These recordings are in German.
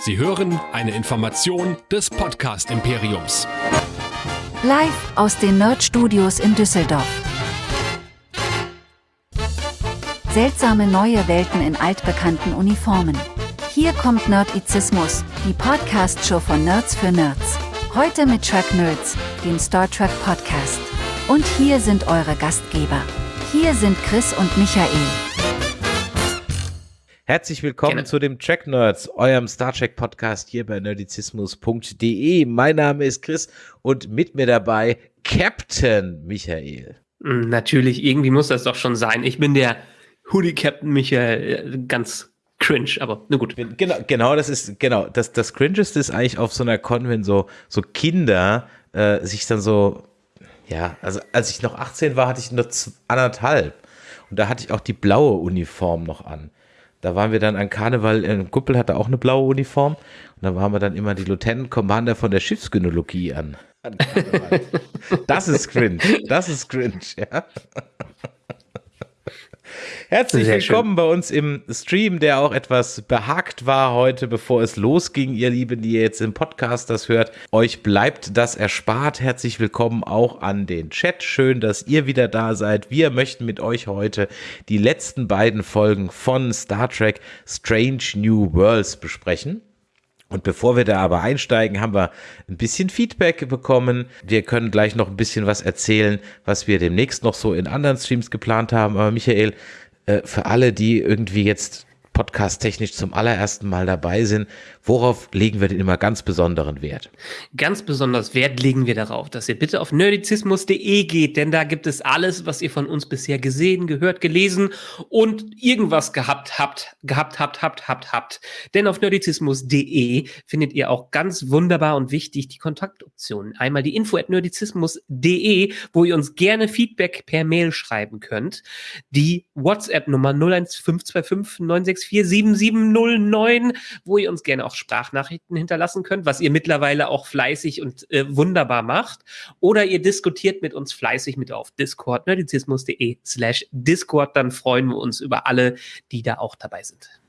Sie hören eine Information des Podcast Imperiums. Live aus den Nerd Studios in Düsseldorf. Seltsame neue Welten in altbekannten Uniformen. Hier kommt Nerdizismus, die Podcast-Show von Nerds für Nerds. Heute mit Track Nerds, dem Star Trek Podcast. Und hier sind eure Gastgeber. Hier sind Chris und Michael. Herzlich willkommen Gerne. zu dem Track Nerds, eurem Star Trek Podcast hier bei nerdizismus.de. Mein Name ist Chris und mit mir dabei Captain Michael. Mm, Natürlich, irgendwie muss das doch schon sein. Ich bin der Hoodie Captain Michael, äh, ganz cringe, aber na gut. Genau, genau, das ist, genau, das, das Cringeste ist eigentlich auf so einer Con, wenn so, so Kinder äh, sich dann so, ja, also als ich noch 18 war, hatte ich nur anderthalb. Und da hatte ich auch die blaue Uniform noch an. Da waren wir dann an Karneval, ein Kuppel hatte auch eine blaue Uniform. Und da waren wir dann immer die Lieutenant Commander von der Schiffsgynologie an. an das ist cringe. Das ist cringe, ja. Herzlich Sehr schön. willkommen bei uns im Stream, der auch etwas behagt war heute, bevor es losging, ihr Lieben, die ihr jetzt im Podcast das hört. Euch bleibt das erspart. Herzlich willkommen auch an den Chat. Schön, dass ihr wieder da seid. Wir möchten mit euch heute die letzten beiden Folgen von Star Trek Strange New Worlds besprechen. Und bevor wir da aber einsteigen, haben wir ein bisschen Feedback bekommen. Wir können gleich noch ein bisschen was erzählen, was wir demnächst noch so in anderen Streams geplant haben. Aber Michael, äh, für alle, die irgendwie jetzt podcast-technisch zum allerersten Mal dabei sind, worauf legen wir denn immer ganz besonderen Wert? Ganz besonders Wert legen wir darauf, dass ihr bitte auf nerdizismus.de geht, denn da gibt es alles, was ihr von uns bisher gesehen, gehört, gelesen und irgendwas gehabt habt, gehabt habt, habt, habt, habt. Denn auf nerdizismus.de findet ihr auch ganz wunderbar und wichtig die Kontaktoptionen. Einmal die info at nerdizismus.de, wo ihr uns gerne Feedback per Mail schreiben könnt. Die WhatsApp-Nummer 01525 964 7709, wo ihr uns gerne auch Sprachnachrichten hinterlassen könnt, was ihr mittlerweile auch fleißig und äh, wunderbar macht. Oder ihr diskutiert mit uns fleißig mit auf Discord, nerdizismus.de slash Discord. Dann freuen wir uns über alle, die da auch dabei sind.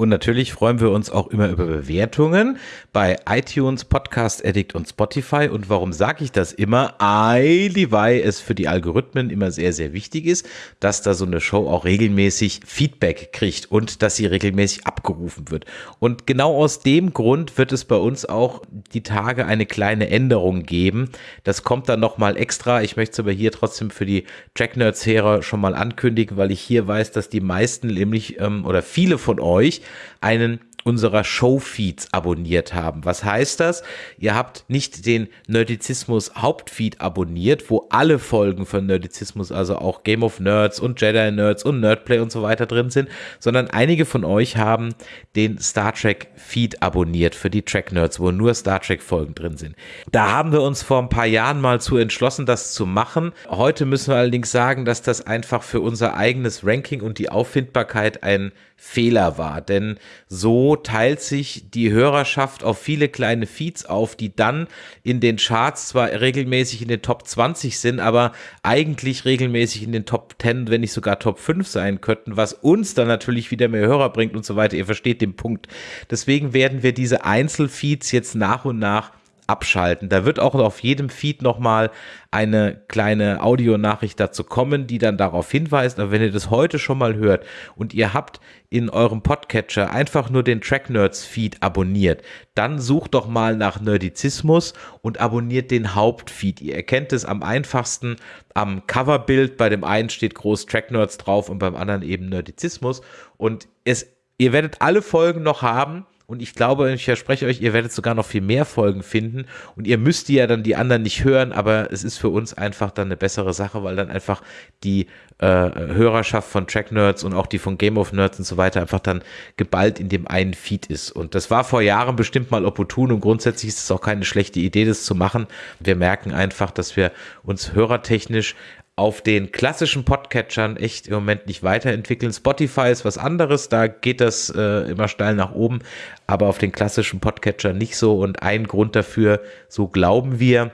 Und natürlich freuen wir uns auch immer über Bewertungen bei iTunes, Podcast Addict und Spotify. Und warum sage ich das immer? Eili, weil es für die Algorithmen immer sehr, sehr wichtig ist, dass da so eine Show auch regelmäßig Feedback kriegt und dass sie regelmäßig abgerufen wird. Und genau aus dem Grund wird es bei uns auch die Tage eine kleine Änderung geben. Das kommt dann nochmal extra. Ich möchte es aber hier trotzdem für die Track Nerds Hörer schon mal ankündigen, weil ich hier weiß, dass die meisten nämlich ähm, oder viele von euch einen unserer Showfeeds abonniert haben. Was heißt das? Ihr habt nicht den Nerdizismus Hauptfeed abonniert, wo alle Folgen von Nerdizismus, also auch Game of Nerds und Jedi Nerds und Nerdplay und so weiter drin sind, sondern einige von euch haben den Star Trek Feed abonniert für die Track Nerds, wo nur Star Trek Folgen drin sind. Da haben wir uns vor ein paar Jahren mal zu entschlossen, das zu machen. Heute müssen wir allerdings sagen, dass das einfach für unser eigenes Ranking und die Auffindbarkeit ein Fehler war, denn so teilt sich die Hörerschaft auf viele kleine Feeds auf, die dann in den Charts zwar regelmäßig in den Top 20 sind, aber eigentlich regelmäßig in den Top 10, wenn nicht sogar Top 5 sein könnten, was uns dann natürlich wieder mehr Hörer bringt und so weiter. Ihr versteht den Punkt. Deswegen werden wir diese Einzelfeeds jetzt nach und nach abschalten. Da wird auch auf jedem Feed nochmal eine kleine Audionachricht dazu kommen, die dann darauf hinweist. Aber wenn ihr das heute schon mal hört und ihr habt in eurem Podcatcher einfach nur den Track Nerds Feed abonniert, dann sucht doch mal nach Nerdizismus und abonniert den Hauptfeed. Ihr erkennt es am einfachsten am Coverbild. Bei dem einen steht groß Track Nerds drauf und beim anderen eben Nerdizismus. Und es, ihr werdet alle Folgen noch haben. Und ich glaube, ich verspreche euch, ihr werdet sogar noch viel mehr Folgen finden. Und ihr müsst ja dann die anderen nicht hören, aber es ist für uns einfach dann eine bessere Sache, weil dann einfach die äh, Hörerschaft von Track Nerds und auch die von Game of Nerds und so weiter einfach dann geballt in dem einen Feed ist. Und das war vor Jahren bestimmt mal opportun und grundsätzlich ist es auch keine schlechte Idee, das zu machen. Wir merken einfach, dass wir uns hörertechnisch auf den klassischen Podcatchern echt im Moment nicht weiterentwickeln. Spotify ist was anderes, da geht das äh, immer steil nach oben, aber auf den klassischen Podcatchern nicht so. Und ein Grund dafür, so glauben wir,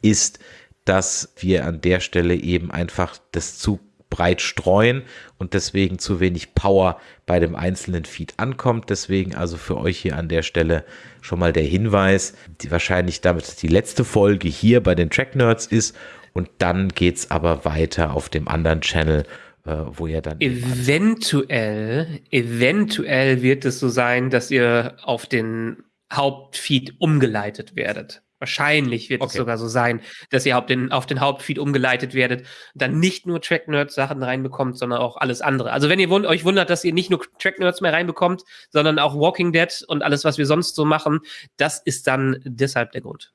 ist, dass wir an der Stelle eben einfach das zu breit streuen und deswegen zu wenig Power bei dem einzelnen Feed ankommt. Deswegen also für euch hier an der Stelle schon mal der Hinweis, die wahrscheinlich damit die letzte Folge hier bei den Track Nerds ist und dann geht es aber weiter auf dem anderen Channel äh, wo ihr dann. Eventuell, eventuell wird es so sein, dass ihr auf den Hauptfeed umgeleitet werdet. Wahrscheinlich wird okay. es sogar so sein, dass ihr auf den, auf den Hauptfeed umgeleitet werdet, dann nicht nur Track Nerds Sachen reinbekommt, sondern auch alles andere. Also wenn ihr wund euch wundert, dass ihr nicht nur Track Nerds mehr reinbekommt, sondern auch Walking Dead und alles, was wir sonst so machen, das ist dann deshalb der Grund.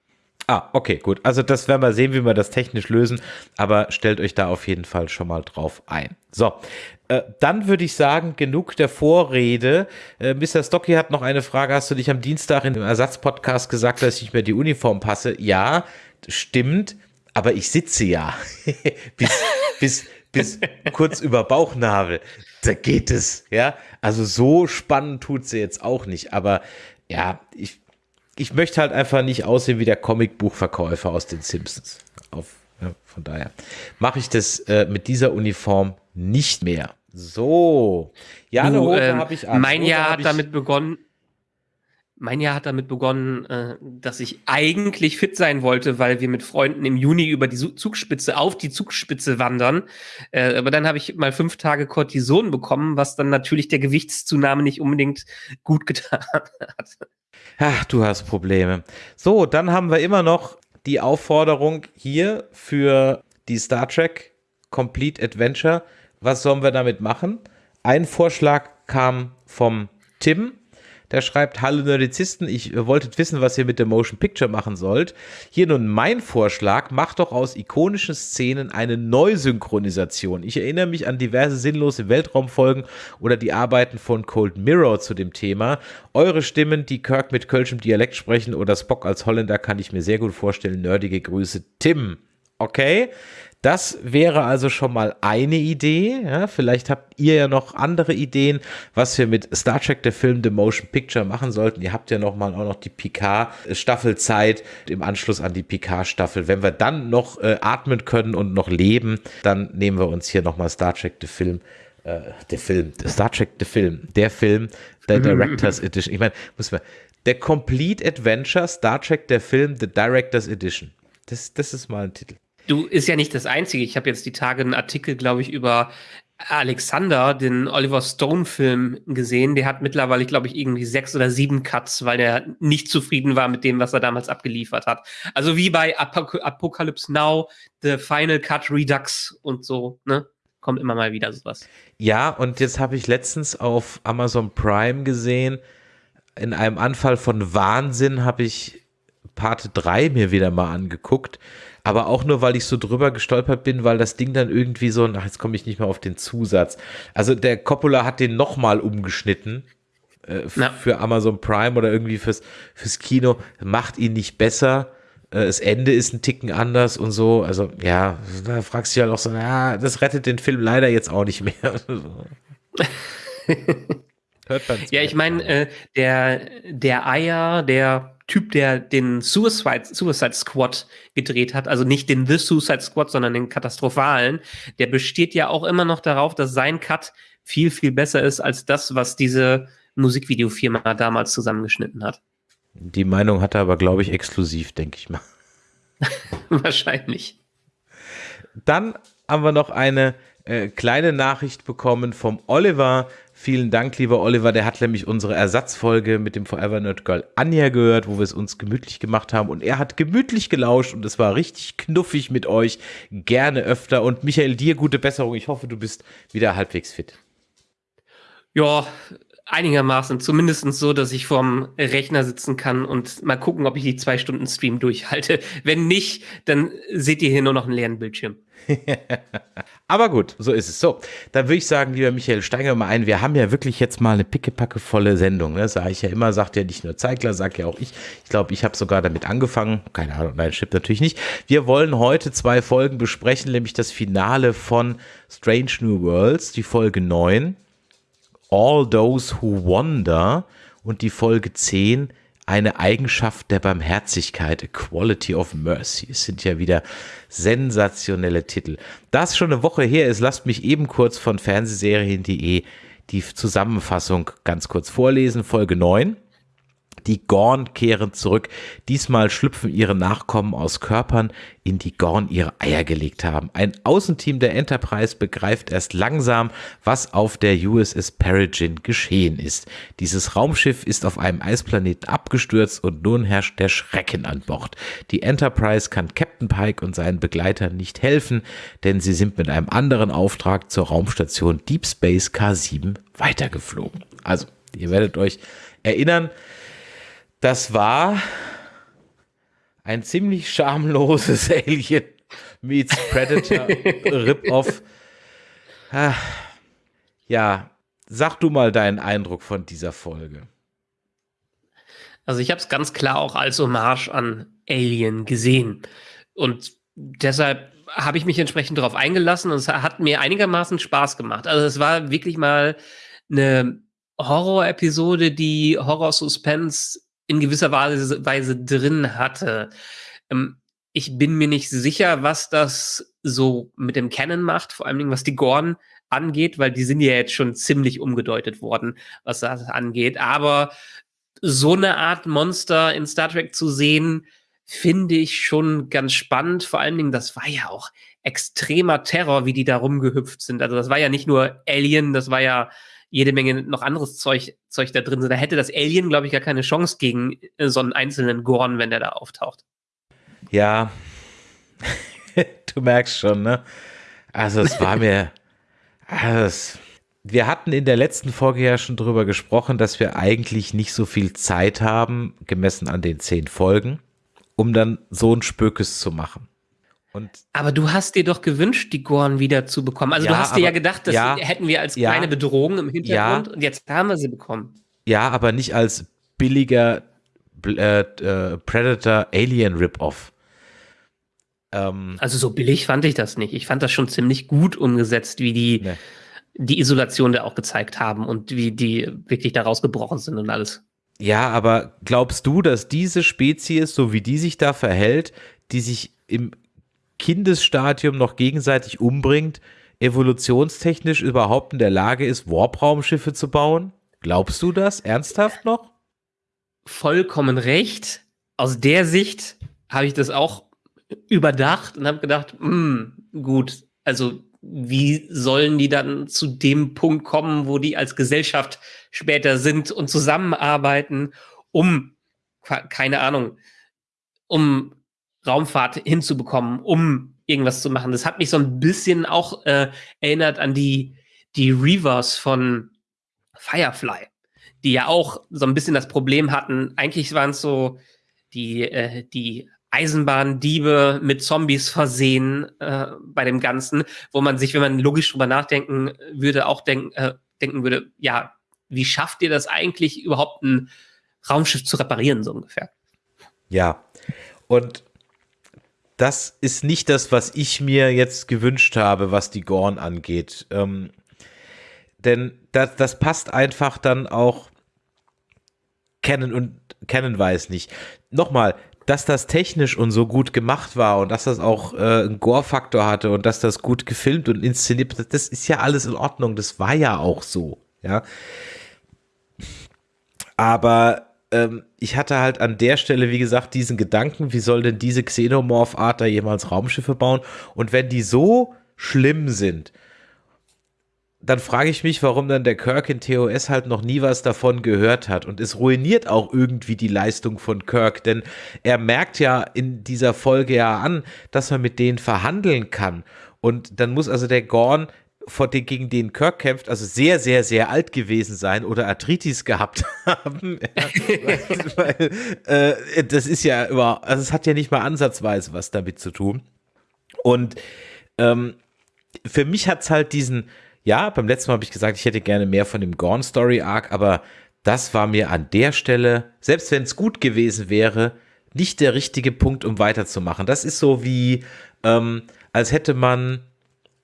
Ah, okay, gut. Also das werden wir sehen, wie wir das technisch lösen, aber stellt euch da auf jeden Fall schon mal drauf ein. So, äh, dann würde ich sagen, genug der Vorrede. Äh, Mr. Stocky hat noch eine Frage. Hast du dich am Dienstag in dem Ersatzpodcast gesagt, dass ich nicht mehr die Uniform passe? Ja, stimmt, aber ich sitze ja. bis, bis, bis kurz über Bauchnabel. Da geht es, ja. Also so spannend tut sie jetzt auch nicht, aber ja, ich ich möchte halt einfach nicht aussehen wie der Comicbuchverkäufer aus den Simpsons. Auf, ja, von daher mache ich das äh, mit dieser Uniform nicht mehr. So. Ja, eine Hose ähm, habe ich an. Mein Hose Jahr hat damit begonnen. Mein Jahr hat damit begonnen, äh, dass ich eigentlich fit sein wollte, weil wir mit Freunden im Juni über die Zugspitze auf die Zugspitze wandern. Äh, aber dann habe ich mal fünf Tage Cortison bekommen, was dann natürlich der Gewichtszunahme nicht unbedingt gut getan hat. Ach, du hast Probleme. So, dann haben wir immer noch die Aufforderung hier für die Star Trek Complete Adventure. Was sollen wir damit machen? Ein Vorschlag kam vom Tim der schreibt, hallo Nerdizisten, ich äh, wolltet wissen, was ihr mit der Motion Picture machen sollt. Hier nun mein Vorschlag, macht doch aus ikonischen Szenen eine Neusynchronisation. Ich erinnere mich an diverse sinnlose Weltraumfolgen oder die Arbeiten von Cold Mirror zu dem Thema. Eure Stimmen, die Kirk mit kölschem Dialekt sprechen oder Spock als Holländer, kann ich mir sehr gut vorstellen. Nerdige Grüße, Tim. Okay, das wäre also schon mal eine Idee. Ja, vielleicht habt ihr ja noch andere Ideen, was wir mit Star Trek, der Film The Motion Picture machen sollten. Ihr habt ja noch mal auch noch die Picard-Staffelzeit im Anschluss an die Picard-Staffel. Wenn wir dann noch äh, atmen können und noch leben, dann nehmen wir uns hier noch mal Star Trek, der Film äh, der Film, Star Trek, der Film, der Film, der Director's Edition. Ich meine, muss man, der Complete Adventure Star Trek, der Film, The Director's Edition. Das, das ist mal ein Titel. Du ist ja nicht das Einzige. Ich habe jetzt die Tage einen Artikel, glaube ich, über Alexander, den Oliver Stone-Film gesehen. Der hat mittlerweile, glaube ich, irgendwie sechs oder sieben Cuts, weil er nicht zufrieden war mit dem, was er damals abgeliefert hat. Also wie bei Apok Apocalypse Now, The Final Cut Redux und so, ne? Kommt immer mal wieder sowas. Ja, und jetzt habe ich letztens auf Amazon Prime gesehen, in einem Anfall von Wahnsinn habe ich Part 3 mir wieder mal angeguckt aber auch nur, weil ich so drüber gestolpert bin, weil das Ding dann irgendwie so, ach, jetzt komme ich nicht mehr auf den Zusatz. Also der Coppola hat den nochmal umgeschnitten äh, für Amazon Prime oder irgendwie fürs, fürs Kino, macht ihn nicht besser. Äh, das Ende ist ein Ticken anders und so. Also ja, da fragst du dich halt auch so, ja, das rettet den Film leider jetzt auch nicht mehr. Hört man ja, ich meine, äh, der, der Eier, der Typ, der den Suicide, Suicide Squad gedreht hat, also nicht den The Suicide Squad, sondern den katastrophalen, der besteht ja auch immer noch darauf, dass sein Cut viel, viel besser ist als das, was diese Musikvideofirma damals zusammengeschnitten hat. Die Meinung hat er aber, glaube ich, exklusiv, denke ich mal. Wahrscheinlich. Dann haben wir noch eine äh, kleine Nachricht bekommen vom Oliver. Vielen Dank, lieber Oliver. Der hat nämlich unsere Ersatzfolge mit dem Forever Nerd Girl Anja gehört, wo wir es uns gemütlich gemacht haben. Und er hat gemütlich gelauscht und es war richtig knuffig mit euch. Gerne öfter. Und Michael, dir gute Besserung. Ich hoffe, du bist wieder halbwegs fit. Ja, einigermaßen. Zumindest so, dass ich vorm Rechner sitzen kann und mal gucken, ob ich die zwei Stunden Stream durchhalte. Wenn nicht, dann seht ihr hier nur noch einen leeren Bildschirm. Aber gut, so ist es. So, dann würde ich sagen, lieber Michael, steigen wir mal ein. Wir haben ja wirklich jetzt mal eine pickepackevolle Sendung. Ne? Sage ich ja immer, sagt ja nicht nur Zeigler, sagt ja auch ich. Ich glaube, ich habe sogar damit angefangen. Keine Ahnung, nein, stimmt natürlich nicht. Wir wollen heute zwei Folgen besprechen, nämlich das Finale von Strange New Worlds, die Folge 9, All Those Who Wander und die Folge 10, eine Eigenschaft der Barmherzigkeit, a quality of mercy. Es sind ja wieder sensationelle Titel. Da es schon eine Woche her ist, lasst mich eben kurz von Fernsehserien.de die Zusammenfassung ganz kurz vorlesen. Folge 9. Die Gorn kehren zurück. Diesmal schlüpfen ihre Nachkommen aus Körpern, in die Gorn ihre Eier gelegt haben. Ein Außenteam der Enterprise begreift erst langsam, was auf der USS Peregrine geschehen ist. Dieses Raumschiff ist auf einem Eisplaneten abgestürzt und nun herrscht der Schrecken an Bord. Die Enterprise kann Captain Pike und seinen Begleitern nicht helfen, denn sie sind mit einem anderen Auftrag zur Raumstation Deep Space K7 weitergeflogen. Also, ihr werdet euch erinnern, das war ein ziemlich schamloses Alien meets Predator Rip-Off. Ah, ja, sag du mal deinen Eindruck von dieser Folge. Also ich habe es ganz klar auch als Hommage an Alien gesehen. Und deshalb habe ich mich entsprechend darauf eingelassen und es hat mir einigermaßen Spaß gemacht. Also es war wirklich mal eine Horror-Episode, die Horror-Suspense in gewisser Weise, Weise drin hatte. Ähm, ich bin mir nicht sicher, was das so mit dem Canon macht, vor allem was die Gorn angeht, weil die sind ja jetzt schon ziemlich umgedeutet worden, was das angeht. Aber so eine Art Monster in Star Trek zu sehen, finde ich schon ganz spannend. Vor allen Dingen, das war ja auch extremer Terror, wie die da rumgehüpft sind. Also das war ja nicht nur Alien, das war ja jede Menge noch anderes Zeug, Zeug da drin sind. Da hätte das Alien, glaube ich, gar keine Chance gegen äh, so einen einzelnen Gorn, wenn der da auftaucht. Ja, du merkst schon, ne? Also es war mir, also wir hatten in der letzten Folge ja schon drüber gesprochen, dass wir eigentlich nicht so viel Zeit haben, gemessen an den zehn Folgen, um dann so ein Spökes zu machen. Und aber du hast dir doch gewünscht, die Gorn wieder zu bekommen. Also ja, du hast dir ja gedacht, das ja, hätten wir als ja, kleine Bedrohung im Hintergrund und jetzt haben wir sie bekommen. Ja, aber nicht als billiger äh, äh, Predator Alien Rip-Off. Ähm, also so billig fand ich das nicht. Ich fand das schon ziemlich gut umgesetzt, wie die ne. die Isolation da auch gezeigt haben und wie die wirklich da rausgebrochen sind und alles. Ja, aber glaubst du, dass diese Spezies, so wie die sich da verhält, die sich im Kindesstadium noch gegenseitig umbringt, evolutionstechnisch überhaupt in der Lage ist, Warp-Raumschiffe zu bauen? Glaubst du das ernsthaft noch? Vollkommen recht. Aus der Sicht habe ich das auch überdacht und habe gedacht, mh, hm, gut, also wie sollen die dann zu dem Punkt kommen, wo die als Gesellschaft später sind und zusammenarbeiten, um, keine Ahnung, um Raumfahrt hinzubekommen, um irgendwas zu machen. Das hat mich so ein bisschen auch äh, erinnert an die, die Reavers von Firefly, die ja auch so ein bisschen das Problem hatten. Eigentlich waren es so die, äh, die Eisenbahndiebe mit Zombies versehen äh, bei dem Ganzen, wo man sich, wenn man logisch drüber nachdenken würde, auch denk, äh, denken würde, ja, wie schafft ihr das eigentlich überhaupt ein Raumschiff zu reparieren, so ungefähr? Ja, und das ist nicht das, was ich mir jetzt gewünscht habe, was die Gorn angeht. Ähm, denn das, das passt einfach dann auch Canon und Canon weiß nicht. Nochmal, dass das technisch und so gut gemacht war und dass das auch äh, einen Gore-Faktor hatte und dass das gut gefilmt und inszeniert, das ist ja alles in Ordnung. Das war ja auch so, ja. Aber ähm, ich hatte halt an der Stelle, wie gesagt, diesen Gedanken, wie soll denn diese Xenomorph-Art da jemals Raumschiffe bauen? Und wenn die so schlimm sind, dann frage ich mich, warum dann der Kirk in TOS halt noch nie was davon gehört hat. Und es ruiniert auch irgendwie die Leistung von Kirk, denn er merkt ja in dieser Folge ja an, dass man mit denen verhandeln kann. Und dann muss also der Gorn vor den, gegen den Kirk kämpft, also sehr, sehr, sehr alt gewesen sein oder Arthritis gehabt haben. Ja, weil, äh, das ist ja über, also es hat ja nicht mal ansatzweise was damit zu tun. Und ähm, für mich hat es halt diesen, ja, beim letzten Mal habe ich gesagt, ich hätte gerne mehr von dem Gorn Story Arc, aber das war mir an der Stelle, selbst wenn es gut gewesen wäre, nicht der richtige Punkt, um weiterzumachen. Das ist so wie, ähm, als hätte man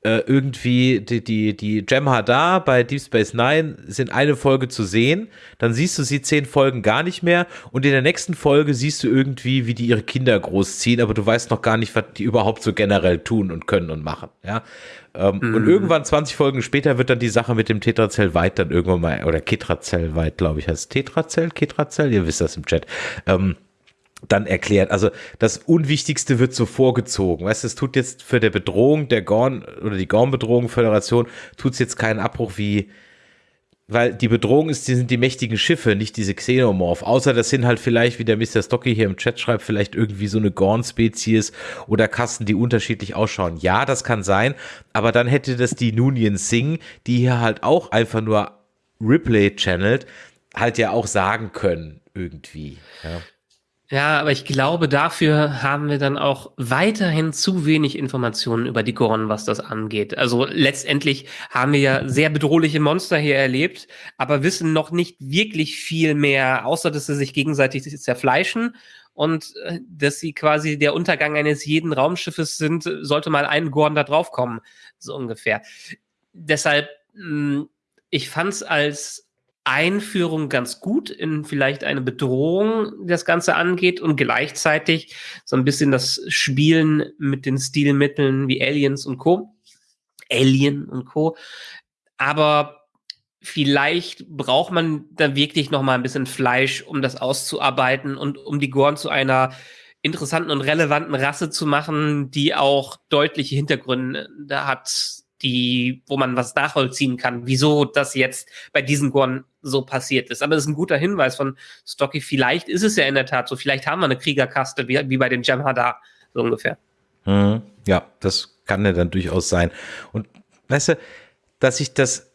äh, irgendwie die, die, die Jem'Hadar bei Deep Space Nine sind eine Folge zu sehen, dann siehst du sie zehn Folgen gar nicht mehr. Und in der nächsten Folge siehst du irgendwie, wie die ihre Kinder großziehen, aber du weißt noch gar nicht, was die überhaupt so generell tun und können und machen, ja. Ähm, mhm. Und irgendwann 20 Folgen später wird dann die Sache mit dem Tetrazell weit dann irgendwann mal, oder Ketrazell weit, glaube ich, heißt Tetrazell, Ketrazell, ihr wisst das im Chat, ähm, dann erklärt. Also das Unwichtigste wird so vorgezogen. Weißt du, es tut jetzt für der Bedrohung der Gorn oder die Gorn-Bedrohung Föderation tut es jetzt keinen Abbruch wie weil die Bedrohung ist, die sind die mächtigen Schiffe, nicht diese Xenomorph. Außer das sind halt vielleicht, wie der Mr. Stocky hier im Chat schreibt, vielleicht irgendwie so eine Gorn-Spezies oder Kasten, die unterschiedlich ausschauen. Ja, das kann sein, aber dann hätte das die Nunien Singh, die hier halt auch einfach nur Ripley channelt, halt ja auch sagen können, irgendwie. Ja. Ja, aber ich glaube, dafür haben wir dann auch weiterhin zu wenig Informationen über die Gorn, was das angeht. Also letztendlich haben wir ja sehr bedrohliche Monster hier erlebt, aber wissen noch nicht wirklich viel mehr, außer dass sie sich gegenseitig zerfleischen und äh, dass sie quasi der Untergang eines jeden Raumschiffes sind, sollte mal ein Gorn da draufkommen, so ungefähr. Deshalb, hm, ich fand's als Einführung ganz gut in vielleicht eine Bedrohung, das Ganze angeht und gleichzeitig so ein bisschen das Spielen mit den Stilmitteln wie Aliens und Co. Alien und Co. Aber vielleicht braucht man da wirklich noch mal ein bisschen Fleisch, um das auszuarbeiten und um die Gorn zu einer interessanten und relevanten Rasse zu machen, die auch deutliche Hintergründe hat, die, wo man was nachvollziehen kann, wieso das jetzt bei diesen Gorn so passiert ist. Aber das ist ein guter Hinweis von Stocky. Vielleicht ist es ja in der Tat so. Vielleicht haben wir eine Kriegerkaste wie, wie bei den Jamhadar, so ungefähr. Mhm. Ja, das kann ja dann durchaus sein. Und weißt du, dass ich das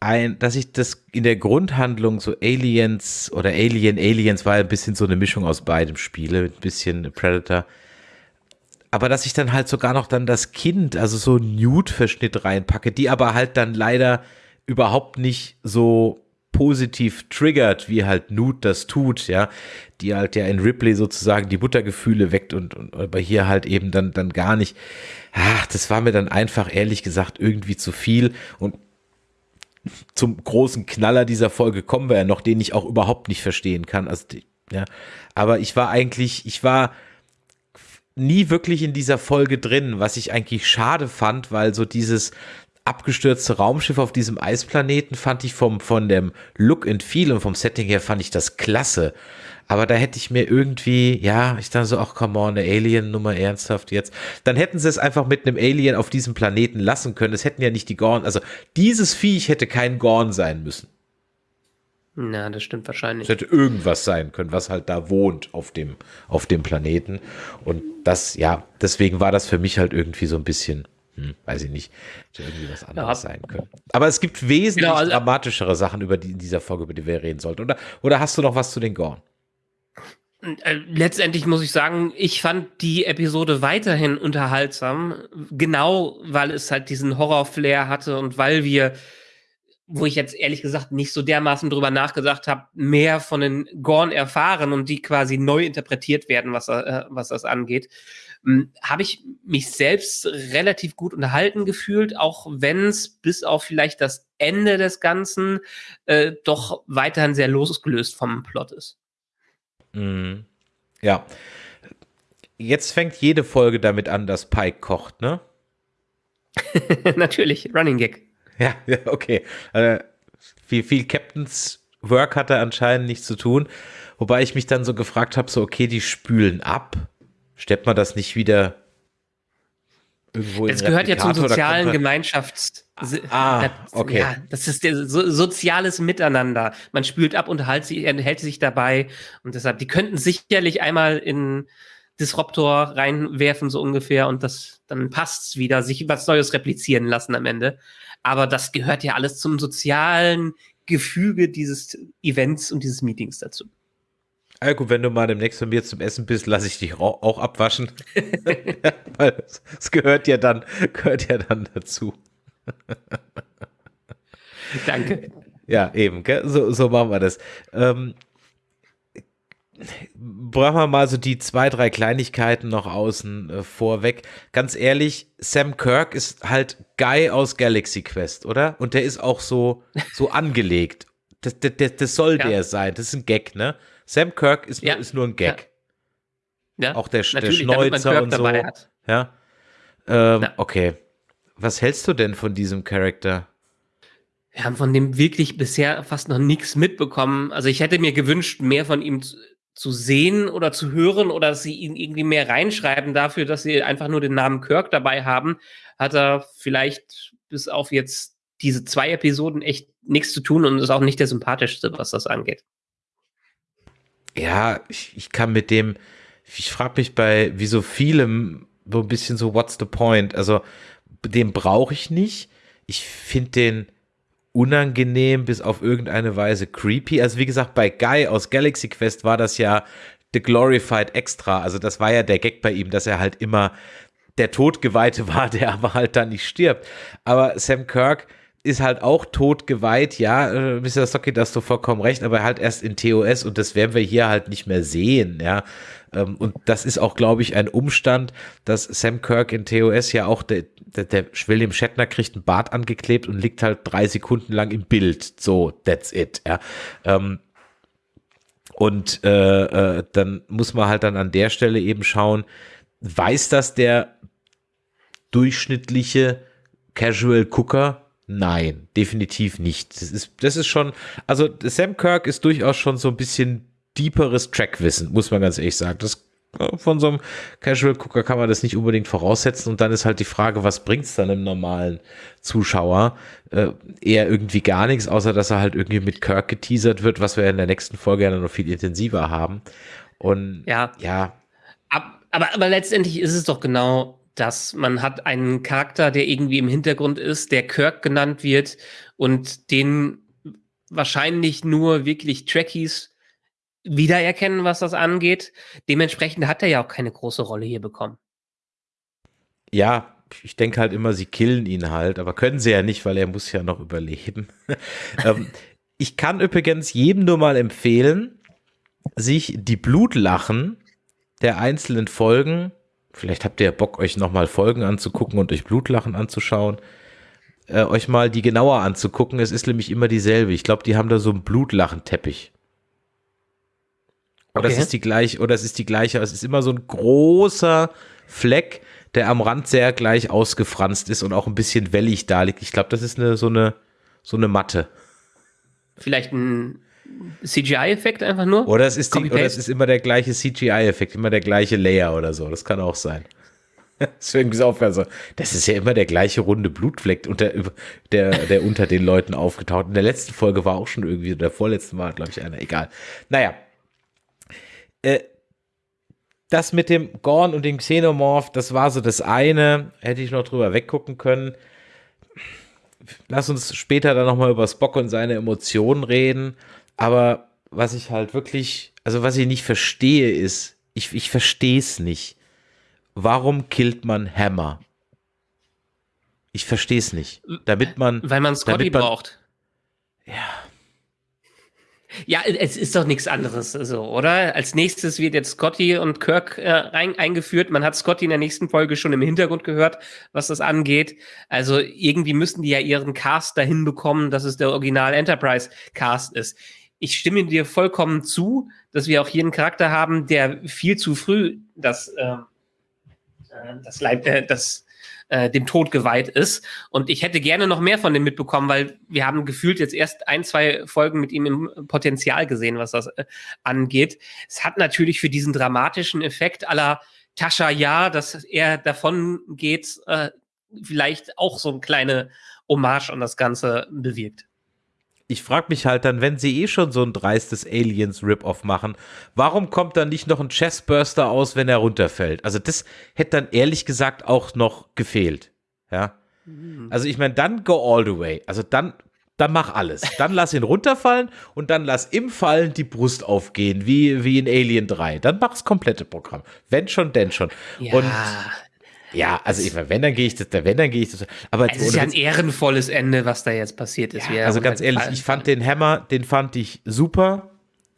ein, dass ich das in der Grundhandlung so Aliens oder Alien, Aliens war ein bisschen so eine Mischung aus beidem Spiele, ein bisschen Predator aber dass ich dann halt sogar noch dann das Kind, also so Nude-Verschnitt reinpacke, die aber halt dann leider überhaupt nicht so positiv triggert, wie halt Nude das tut, ja, die halt ja in Ripley sozusagen die Buttergefühle weckt und, und aber hier halt eben dann, dann gar nicht. Ach, das war mir dann einfach ehrlich gesagt irgendwie zu viel und zum großen Knaller dieser Folge kommen wir ja noch, den ich auch überhaupt nicht verstehen kann. Also, ja, aber ich war eigentlich, ich war nie wirklich in dieser Folge drin, was ich eigentlich schade fand, weil so dieses abgestürzte Raumschiff auf diesem Eisplaneten fand ich vom, von dem Look and Feel und vom Setting her fand ich das klasse. Aber da hätte ich mir irgendwie, ja, ich dachte so, ach, come on, eine Alien-Nummer ernsthaft jetzt. Dann hätten sie es einfach mit einem Alien auf diesem Planeten lassen können. Es hätten ja nicht die Gorn, also dieses Viech hätte kein Gorn sein müssen. Na, das stimmt wahrscheinlich. Es hätte irgendwas sein können, was halt da wohnt auf dem, auf dem Planeten. Und das, ja, deswegen war das für mich halt irgendwie so ein bisschen, hm, weiß ich nicht, hätte irgendwie was anderes ja. sein können. Aber es gibt wesentlich genau, also, dramatischere Sachen über die, in dieser Folge, über die wir reden sollten. Oder, oder hast du noch was zu den Gorn? Äh, letztendlich muss ich sagen, ich fand die Episode weiterhin unterhaltsam, genau weil es halt diesen Horror-Flair hatte und weil wir wo ich jetzt ehrlich gesagt nicht so dermaßen drüber nachgedacht habe, mehr von den Gorn erfahren und die quasi neu interpretiert werden, was, äh, was das angeht, hm, habe ich mich selbst relativ gut unterhalten gefühlt, auch wenn es bis auf vielleicht das Ende des Ganzen äh, doch weiterhin sehr losgelöst vom Plot ist. Mhm. Ja. Jetzt fängt jede Folge damit an, dass Pike kocht, ne? Natürlich, Running Gag. Ja, ja okay. Also, viel, viel Captain's Work hat er anscheinend nichts zu tun. Wobei ich mich dann so gefragt habe, so, okay, die spülen ab. Stellt man das nicht wieder irgendwo Es gehört ja zum sozialen Gemeinschafts... Ah, okay. Ja, das ist so, soziales Miteinander. Man spült ab und hält sich, hält sich dabei. Und deshalb, die könnten sicherlich einmal in Disruptor reinwerfen, so ungefähr, und das, dann passt's wieder, sich was Neues replizieren lassen am Ende. Aber das gehört ja alles zum sozialen Gefüge dieses Events und dieses Meetings dazu. Ja, gut, wenn du mal demnächst bei mir zum Essen bist, lasse ich dich auch, abwaschen. Weil es gehört ja dann, gehört ja dann dazu. Danke. Ja, eben, so, so machen wir das. Ähm, brauchen wir mal so die zwei, drei Kleinigkeiten noch außen äh, vorweg. Ganz ehrlich, Sam Kirk ist halt Guy aus Galaxy Quest, oder? Und der ist auch so, so angelegt. Das, das, das soll ja. der sein. Das ist ein Gag, ne? Sam Kirk ist, ja. ist nur ein Gag. Ja. Auch der, der Schnäuzer und so. Ja. Ähm, okay. Was hältst du denn von diesem Charakter? Wir haben von dem wirklich bisher fast noch nichts mitbekommen. Also ich hätte mir gewünscht, mehr von ihm zu, sehen oder zu hören oder dass sie ihn irgendwie mehr reinschreiben dafür, dass sie einfach nur den Namen Kirk dabei haben, hat er vielleicht bis auf jetzt diese zwei Episoden echt nichts zu tun und ist auch nicht der sympathischste, was das angeht. Ja, ich, ich kann mit dem, ich frage mich bei wie so vielem so ein bisschen so, what's the point? Also, den brauche ich nicht. Ich finde den unangenehm bis auf irgendeine Weise creepy. Also wie gesagt, bei Guy aus Galaxy Quest war das ja The Glorified Extra. Also das war ja der Gag bei ihm, dass er halt immer der Todgeweihte war, der aber halt dann nicht stirbt. Aber Sam Kirk ist halt auch totgeweiht, ja, äh, Mr. Stocky, da hast du vollkommen recht, aber halt erst in TOS und das werden wir hier halt nicht mehr sehen, ja. Ähm, und das ist auch, glaube ich, ein Umstand, dass Sam Kirk in TOS ja auch, der, der, der William Shatner kriegt einen Bart angeklebt und liegt halt drei Sekunden lang im Bild. So, that's it, ja. Ähm, und äh, äh, dann muss man halt dann an der Stelle eben schauen, weiß das der durchschnittliche Casual Cooker? Nein, definitiv nicht. Das ist, das ist schon, also Sam Kirk ist durchaus schon so ein bisschen deeperes Trackwissen, muss man ganz ehrlich sagen. Das von so einem Casual-Gucker kann man das nicht unbedingt voraussetzen und dann ist halt die Frage, was bringt es dann im normalen Zuschauer? Äh, eher irgendwie gar nichts, außer dass er halt irgendwie mit Kirk geteasert wird, was wir in der nächsten Folge ja noch viel intensiver haben. Und ja, ja. Aber, aber letztendlich ist es doch genau das. Man hat einen Charakter, der irgendwie im Hintergrund ist, der Kirk genannt wird und den wahrscheinlich nur wirklich Trekkies wiedererkennen, was das angeht. Dementsprechend hat er ja auch keine große Rolle hier bekommen. Ja, ich denke halt immer, sie killen ihn halt, aber können sie ja nicht, weil er muss ja noch überleben. ähm, ich kann übrigens jedem nur mal empfehlen, sich die Blutlachen der einzelnen Folgen, vielleicht habt ihr ja Bock, euch nochmal Folgen anzugucken und euch Blutlachen anzuschauen, äh, euch mal die genauer anzugucken. Es ist nämlich immer dieselbe. Ich glaube, die haben da so einen Blutlachenteppich. Oder okay. es ist die gleiche, oder es ist die gleiche, es ist immer so ein großer Fleck, der am Rand sehr gleich ausgefranst ist und auch ein bisschen wellig da liegt. Ich glaube, das ist eine, so eine, so eine Matte. Vielleicht ein CGI-Effekt einfach nur? Oder es ist, die, oder es ist immer der gleiche CGI-Effekt, immer der gleiche Layer oder so. Das kann auch sein. Deswegen ist auch so, das ist ja immer der gleiche runde Blutfleck, unter, der, der unter den Leuten aufgetaucht. In der letzten Folge war auch schon irgendwie, der vorletzten war, glaube ich, einer. Egal. Naja, äh, das mit dem Gorn und dem Xenomorph, das war so das eine. Hätte ich noch drüber weggucken können. Lass uns später dann nochmal über Spock und seine Emotionen reden. Aber was ich halt wirklich, also was ich nicht verstehe, ist, ich, ich verstehe es nicht. Warum killt man Hammer? Ich verstehe es nicht. Damit man. Weil man Scotty man, braucht. Ja. Ja, es ist doch nichts anderes, so, oder? Als nächstes wird jetzt Scotty und Kirk äh, rein, eingeführt. Man hat Scotty in der nächsten Folge schon im Hintergrund gehört, was das angeht. Also irgendwie müssten die ja ihren Cast dahin bekommen, dass es der Original Enterprise Cast ist. Ich stimme dir vollkommen zu, dass wir auch hier einen Charakter haben, der viel zu früh das, ähm, äh, das, Leib, äh, das äh, dem Tod geweiht ist. Und ich hätte gerne noch mehr von dem mitbekommen, weil wir haben gefühlt jetzt erst ein, zwei Folgen mit ihm im Potenzial gesehen, was das äh, angeht. Es hat natürlich für diesen dramatischen Effekt aller Tascha ja, dass er davon geht, äh, vielleicht auch so eine kleine Hommage an das Ganze bewirkt ich frage mich halt dann, wenn sie eh schon so ein dreistes Aliens-Rip-Off machen, warum kommt dann nicht noch ein Chestburster aus, wenn er runterfällt? Also das hätte dann ehrlich gesagt auch noch gefehlt. Ja. Mhm. Also ich meine, dann go all the way. Also dann, dann mach alles. Dann lass ihn runterfallen und dann lass im Fallen die Brust aufgehen, wie, wie in Alien 3. Dann mach das komplette Programm. Wenn schon, denn schon. Ja. Und ja, also ich wenn, dann gehe ich das, wenn, dann gehe ich das. Aber es ist ja ein ehrenvolles Ende, was da jetzt passiert ist. Ja, also ganz ehrlich, ich fand den Hammer, den fand ich super.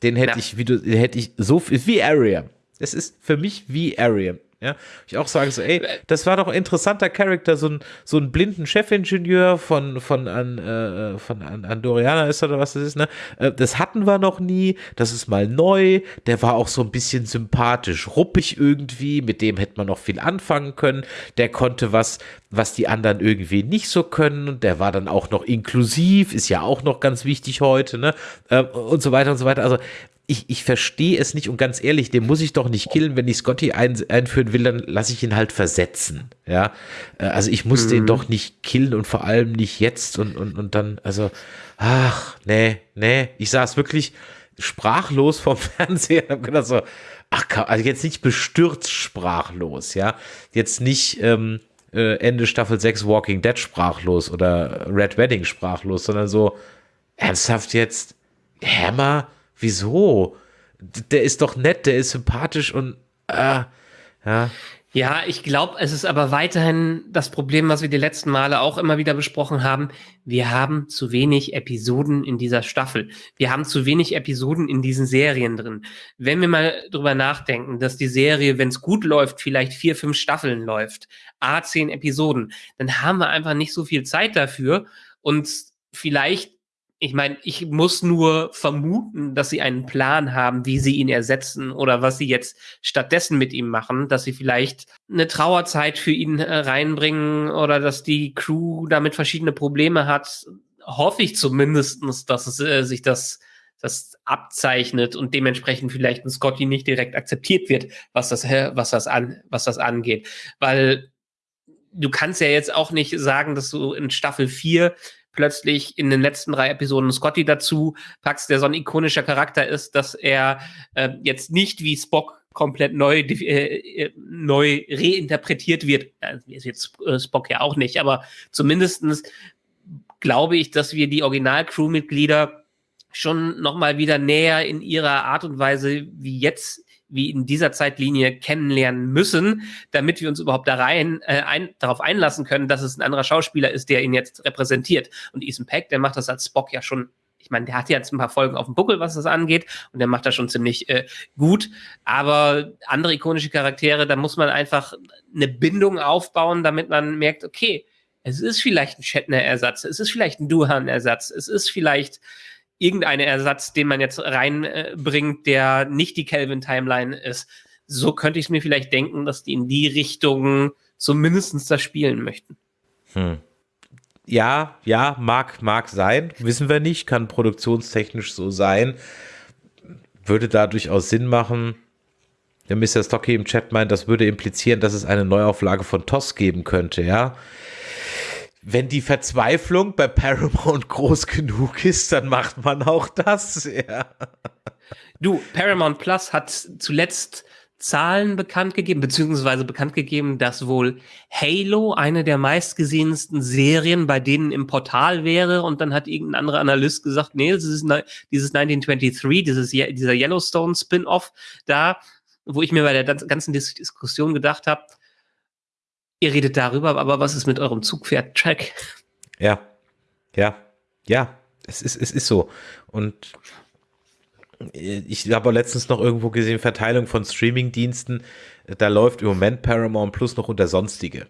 Den hätte Ja. ich, wie du, hätte ich so viel, wie Ariam. Das ist für mich wie Ariam. Ja, ich auch sage so, ey, das war doch ein interessanter Charakter, so ein, so ein blinden Chefingenieur von, von, an, äh, von an, Andoriana ist oder was das ist, ne? Äh, Das hatten wir noch nie, das ist mal neu, der war auch so ein bisschen sympathisch, ruppig irgendwie, mit dem hätte man noch viel anfangen können, der konnte was, was die anderen irgendwie nicht so können und der war dann auch noch inklusiv, ist ja auch noch ganz wichtig heute, ne? Äh, Und so weiter und so weiter, also ich, ich verstehe es nicht und ganz ehrlich, den muss ich doch nicht killen. Wenn ich Scotty ein, einführen will, dann lasse ich ihn halt versetzen. Ja, Äh, also ich muss den doch nicht killen und vor allem nicht jetzt und, und, und dann, also, ach, nee, nee, ich saß wirklich sprachlos vom Fernseher und habe gedacht so, ach, also jetzt nicht bestürzt sprachlos, ja, jetzt nicht, ähm, äh, Ende Staffel 6 Walking Dead sprachlos oder Red Wedding sprachlos, sondern so, ernsthaft jetzt, Hammer? Wieso? Der ist doch nett, der ist sympathisch und äh, ja. Ja, ich glaube, es ist aber weiterhin das Problem, was wir die letzten Male auch immer wieder besprochen haben. Wir haben zu wenig Episoden in dieser Staffel. Wir haben zu wenig Episoden in diesen Serien drin. Wenn wir mal drüber nachdenken, dass die Serie, wenn es gut läuft, vielleicht vier, fünf Staffeln läuft, a zehn Episoden, dann haben wir einfach nicht so viel Zeit dafür. Und vielleicht ich meine, ich muss nur vermuten, dass sie einen Plan haben, wie sie ihn ersetzen oder was sie jetzt stattdessen mit ihm machen, dass sie vielleicht eine Trauerzeit für ihn äh, reinbringen oder dass die Crew damit verschiedene Probleme hat. Hoffe ich zumindestens, dass es, äh, sich das, das abzeichnet und dementsprechend vielleicht ein Scotty nicht direkt akzeptiert wird, was das, was das, an, was das angeht. Weil du kannst ja jetzt auch nicht sagen, dass du in Staffel 4 plötzlich in den letzten drei Episoden Scotty dazu packst, der so ein ikonischer Charakter ist, dass er äh, jetzt nicht wie Spock komplett neu, äh, äh, neu reinterpretiert wird. Äh, ist jetzt äh, Spock ja auch nicht, aber zumindestens glaube ich, dass wir die Original-Crew-Mitglieder schon noch mal wieder näher in ihrer Art und Weise wie jetzt wie in dieser Zeitlinie kennenlernen müssen, damit wir uns überhaupt da rein, äh, ein, darauf einlassen können, dass es ein anderer Schauspieler ist, der ihn jetzt repräsentiert. Und Ethan Peck, der macht das als Spock ja schon ich meine, der hat jetzt ein paar Folgen auf dem Buckel, was das angeht, und der macht das schon ziemlich äh, gut. Aber andere ikonische Charaktere, da muss man einfach eine Bindung aufbauen, damit man merkt, okay, es ist vielleicht ein Shatner-Ersatz, es ist vielleicht ein Duhan-Ersatz, es ist vielleicht irgendein Ersatz, den man jetzt reinbringt, der nicht die Kelvin-Timeline ist. So könnte ich es mir vielleicht denken, dass die in die Richtung zumindest das spielen möchten. Hm. Ja, ja, mag, mag sein. Wissen wir nicht, kann produktionstechnisch so sein. Würde da durchaus Sinn machen. Der Mr. Stocky im Chat meint, das würde implizieren, dass es eine Neuauflage von TOS geben könnte, ja. Wenn die Verzweiflung bei Paramount groß genug ist, dann macht man auch das, ja. Du, Paramount Plus hat zuletzt Zahlen bekannt gegeben, beziehungsweise bekannt gegeben, dass wohl Halo eine der meistgesehensten Serien bei denen im Portal wäre und dann hat irgendein anderer Analyst gesagt, nee, ist dieses 1923, dieses, dieser Yellowstone Spin-off da, wo ich mir bei der ganzen Diskussion gedacht habe, ihr redet darüber, aber was ist mit eurem Zugpferd-Track? Ja, ja, ja, es ist, es ist so. Und ich habe letztens noch irgendwo gesehen, Verteilung von Streaming-Diensten, da läuft im Moment Paramount Plus noch unter Sonstige.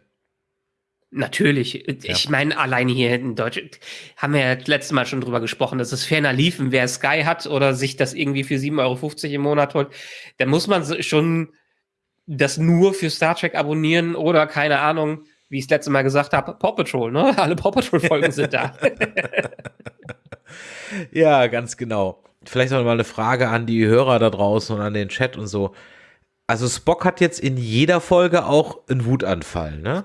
Natürlich. Ich ja. meine, allein hier in Deutschland haben wir ja das letzte Mal schon drüber gesprochen, dass es ferner liefen, wer Sky hat oder sich das irgendwie für 7,50 Euro im Monat holt, da muss man schon das nur für Star Trek abonnieren oder keine Ahnung, wie ich es letzte Mal gesagt habe, Paw Patrol, ne? Alle Paw Patrol-Folgen sind da. ja, ganz genau. Vielleicht noch mal eine Frage an die Hörer da draußen und an den Chat und so. Also Spock hat jetzt in jeder Folge auch einen Wutanfall, ne?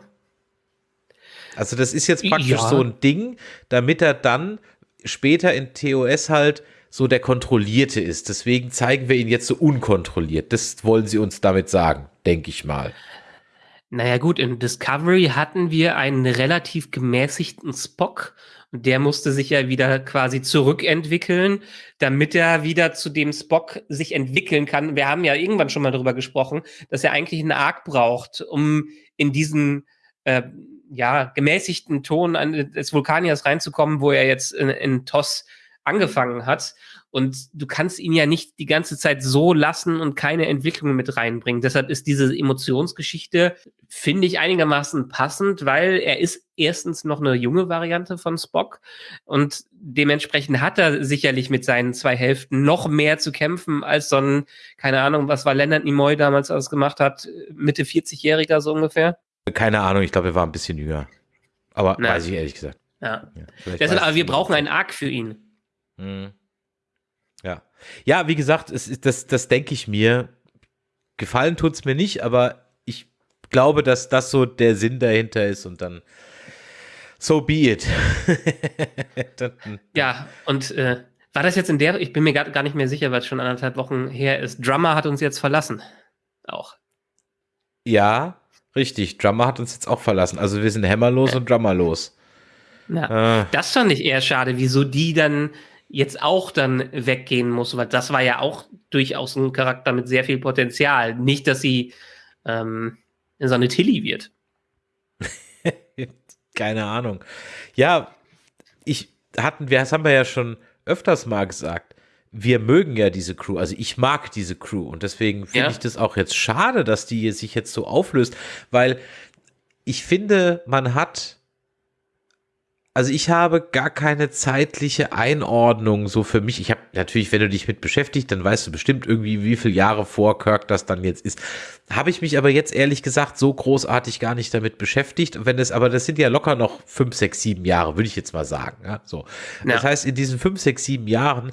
Also das ist jetzt praktisch ja. so ein Ding, damit er dann später in TOS halt so der Kontrollierte ist. Deswegen zeigen wir ihn jetzt so unkontrolliert. Das wollen sie uns damit sagen, denke ich mal. Naja gut, in Discovery hatten wir einen relativ gemäßigten Spock und der musste sich ja wieder quasi zurückentwickeln, damit er wieder zu dem Spock sich entwickeln kann. Wir haben ja irgendwann schon mal darüber gesprochen, dass er eigentlich einen Arc braucht, um in diesen äh, ja, gemäßigten Ton des Vulkaniers reinzukommen, wo er jetzt in, in TOS angefangen hat. Und du kannst ihn ja nicht die ganze Zeit so lassen und keine Entwicklung mit reinbringen. Deshalb ist diese Emotionsgeschichte, finde ich, einigermaßen passend, weil er ist erstens noch eine junge Variante von Spock und dementsprechend hat er sicherlich mit seinen zwei Hälften noch mehr zu kämpfen als so ein, keine Ahnung, was war Leonard Nimoy damals alles gemacht hat, Mitte 40-Jähriger so ungefähr. Keine Ahnung, ich glaube, er war ein bisschen jünger. Aber Na. weiß ich ehrlich gesagt. Ja. Ja, Deshalb, aber wir brauchen einen Arc für ihn. Mhm. Ja. Ja, wie gesagt, es ist, das, das denke ich mir. Gefallen tut es mir nicht, aber ich glaube, dass das so der Sinn dahinter ist und dann so be it. dann, Ja, und äh, war das jetzt in der, ich bin mir gar, gar nicht mehr sicher, weil es schon anderthalb Wochen her ist. Drummer hat uns jetzt verlassen. Auch. ja, richtig. Drummer hat uns jetzt auch verlassen. Also wir sind hammerlos und drummerlos. Ja. Äh, Das fand ich eher schade, wieso die dann jetzt auch dann weggehen muss, weil das war ja auch durchaus ein Charakter mit sehr viel Potenzial. Nicht, dass sie ähm, so eine Tilly wird. keine Ahnung. Ja, ich hatten, wir, das haben wir ja schon öfters mal gesagt. Wir mögen ja diese Crew, also ich mag diese Crew und deswegen finde Ja. ich das auch jetzt schade, dass die sich jetzt so auflöst, weil ich finde, man hat, also ich habe gar keine zeitliche Einordnung so für mich. Ich habe natürlich, wenn du dich mit beschäftigt, dann weißt du bestimmt irgendwie, wie viele Jahre vor Kirk das dann jetzt ist. Habe ich mich aber jetzt ehrlich gesagt so großartig gar nicht damit beschäftigt. Wenn es, aber das sind ja locker noch fünf, sechs, sieben Jahre, würde ich jetzt mal sagen. Ja, so. Das Ja. heißt, in diesen fünf, sechs, sieben Jahren,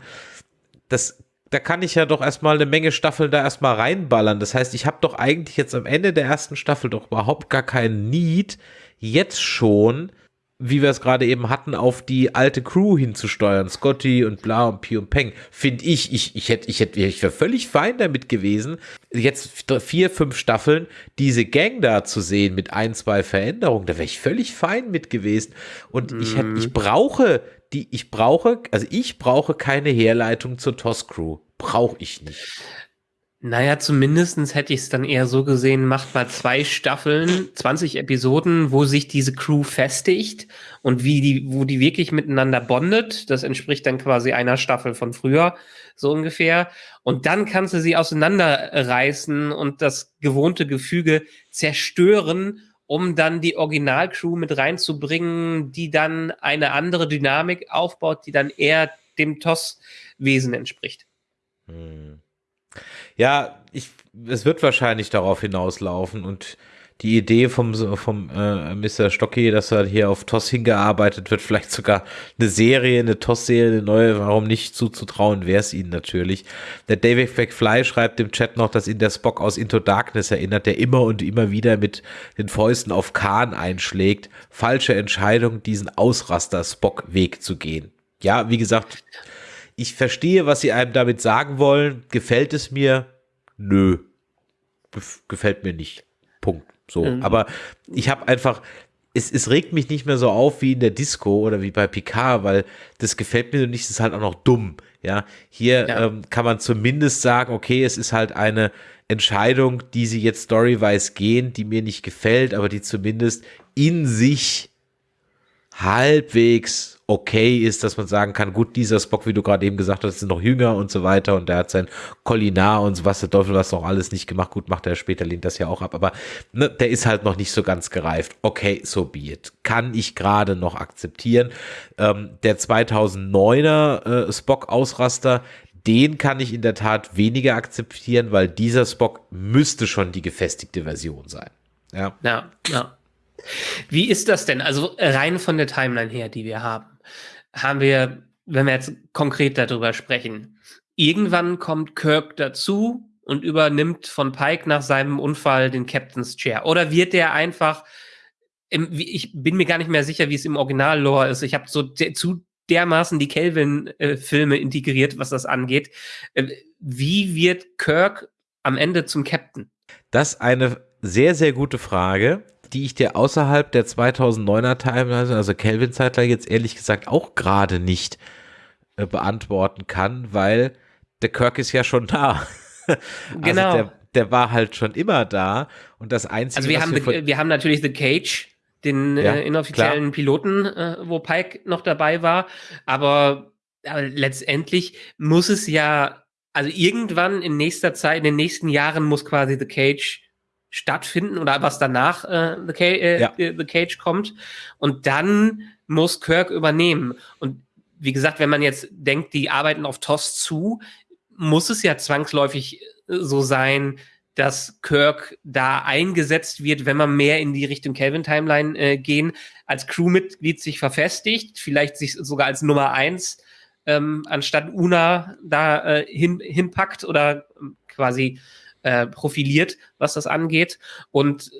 das, da kann ich ja doch erstmal eine Menge Staffeln da erstmal reinballern. Das heißt, ich habe doch eigentlich jetzt am Ende der ersten Staffel doch überhaupt gar keinen Need, jetzt schon, wie wir es gerade eben hatten, auf die alte Crew hinzusteuern. Scotty und bla und Pi und Peng. Finde ich, ich, ich hätte, ich hätte, ich wäre völlig fein damit gewesen, jetzt vier, fünf Staffeln diese Gang da zu sehen mit ein, zwei Veränderungen. Da wäre ich völlig fein mit gewesen. Und ich hätte, ich brauche die, ich brauche, also ich brauche keine Herleitung zur TOS-Crew. Brauche ich nicht. Naja, zumindestens hätte ich es dann eher so gesehen, macht mal zwei Staffeln, 20 Episoden, wo sich diese Crew festigt und wie die, wo die wirklich miteinander bondet. Das entspricht dann quasi einer Staffel von früher, so ungefähr. Und dann kannst du sie auseinanderreißen und das gewohnte Gefüge zerstören, um dann die Originalcrew mit reinzubringen, die dann eine andere Dynamik aufbaut, die dann eher dem TOS-Wesen entspricht. Ja, ich, es wird wahrscheinlich darauf hinauslaufen und die Idee vom, vom äh, Mr. Stocky, dass er hier auf TOS hingearbeitet wird, vielleicht sogar eine Serie, eine TOS-Serie, eine neue, warum nicht zuzutrauen, wäre es ihnen natürlich. Der David McFly schreibt im Chat noch, dass ihn der Spock aus Into Darkness erinnert, der immer und immer wieder mit den Fäusten auf Khan einschlägt. Falsche Entscheidung, diesen Ausraster-Spock-Weg zu gehen. Ja, wie gesagt, ich verstehe, was sie einem damit sagen wollen. Gefällt es mir? Nö. Gef gefällt mir nicht. Punkt. So. Mhm. Aber ich habe einfach, es, es regt mich nicht mehr so auf wie in der Disco oder wie bei Picard, weil das gefällt mir nicht, es ist halt auch noch dumm. Ja, hier Ja. Ähm, kann man zumindest sagen, okay, es ist halt eine Entscheidung, die sie jetzt storywise gehen, die mir nicht gefällt, aber die zumindest in sich halbwegs okay ist, dass man sagen kann, gut, dieser Spock, wie du gerade eben gesagt hast, ist noch jünger und so weiter und der hat sein Kolinar und so was, der Teufel was noch alles nicht gemacht. Gut, macht er später, lehnt das ja auch ab, aber ne, der ist halt noch nicht so ganz gereift. Okay, so be it. Kann ich gerade noch akzeptieren. Ähm, der 2009er äh, Spock-Ausraster, den kann ich in der Tat weniger akzeptieren, weil dieser Spock müsste schon die gefestigte Version sein. Ja. Ja, ja. Wie ist das denn? Also rein von der Timeline her, die wir haben, haben wir, wenn wir jetzt konkret darüber sprechen, irgendwann kommt Kirk dazu und übernimmt von Pike nach seinem Unfall den Captain's Chair. Oder wird der einfach, ich bin mir gar nicht mehr sicher, wie es im Original-Lore ist. Ich habe so zu dermaßen die Kelvin-Filme integriert, was das angeht. Äh, Wie wird Kirk am Ende zum Captain? Das ist eine sehr, sehr gute Frage, die ich dir außerhalb der 2009er Timeline, also Kelvin-Zeitler, jetzt ehrlich gesagt auch gerade nicht äh, beantworten kann, weil der Kirk ist ja schon da. Genau. Also der, der war halt schon immer da und das Einzige, Also wir haben, wir the, wir haben natürlich The Cage, den Ja, äh, inoffiziellen Piloten, äh, wo Pike noch dabei war. Aber aber letztendlich muss es ja, also irgendwann in nächster Zeit, in den nächsten Jahren muss quasi The Cage stattfinden oder was danach äh, The, Ca äh, ja. The Cage kommt. Und dann muss Kirk übernehmen. Und wie gesagt, wenn man jetzt denkt, die arbeiten auf TOS zu, muss es ja zwangsläufig so sein, dass Kirk da eingesetzt wird, wenn man mehr in die Richtung Kelvin-Timeline äh, gehen, als Crewmitglied sich verfestigt, vielleicht sich sogar als Nummer eins ähm, anstatt Una da äh, hin, hinpackt oder ähm, quasi äh, profiliert, was das angeht und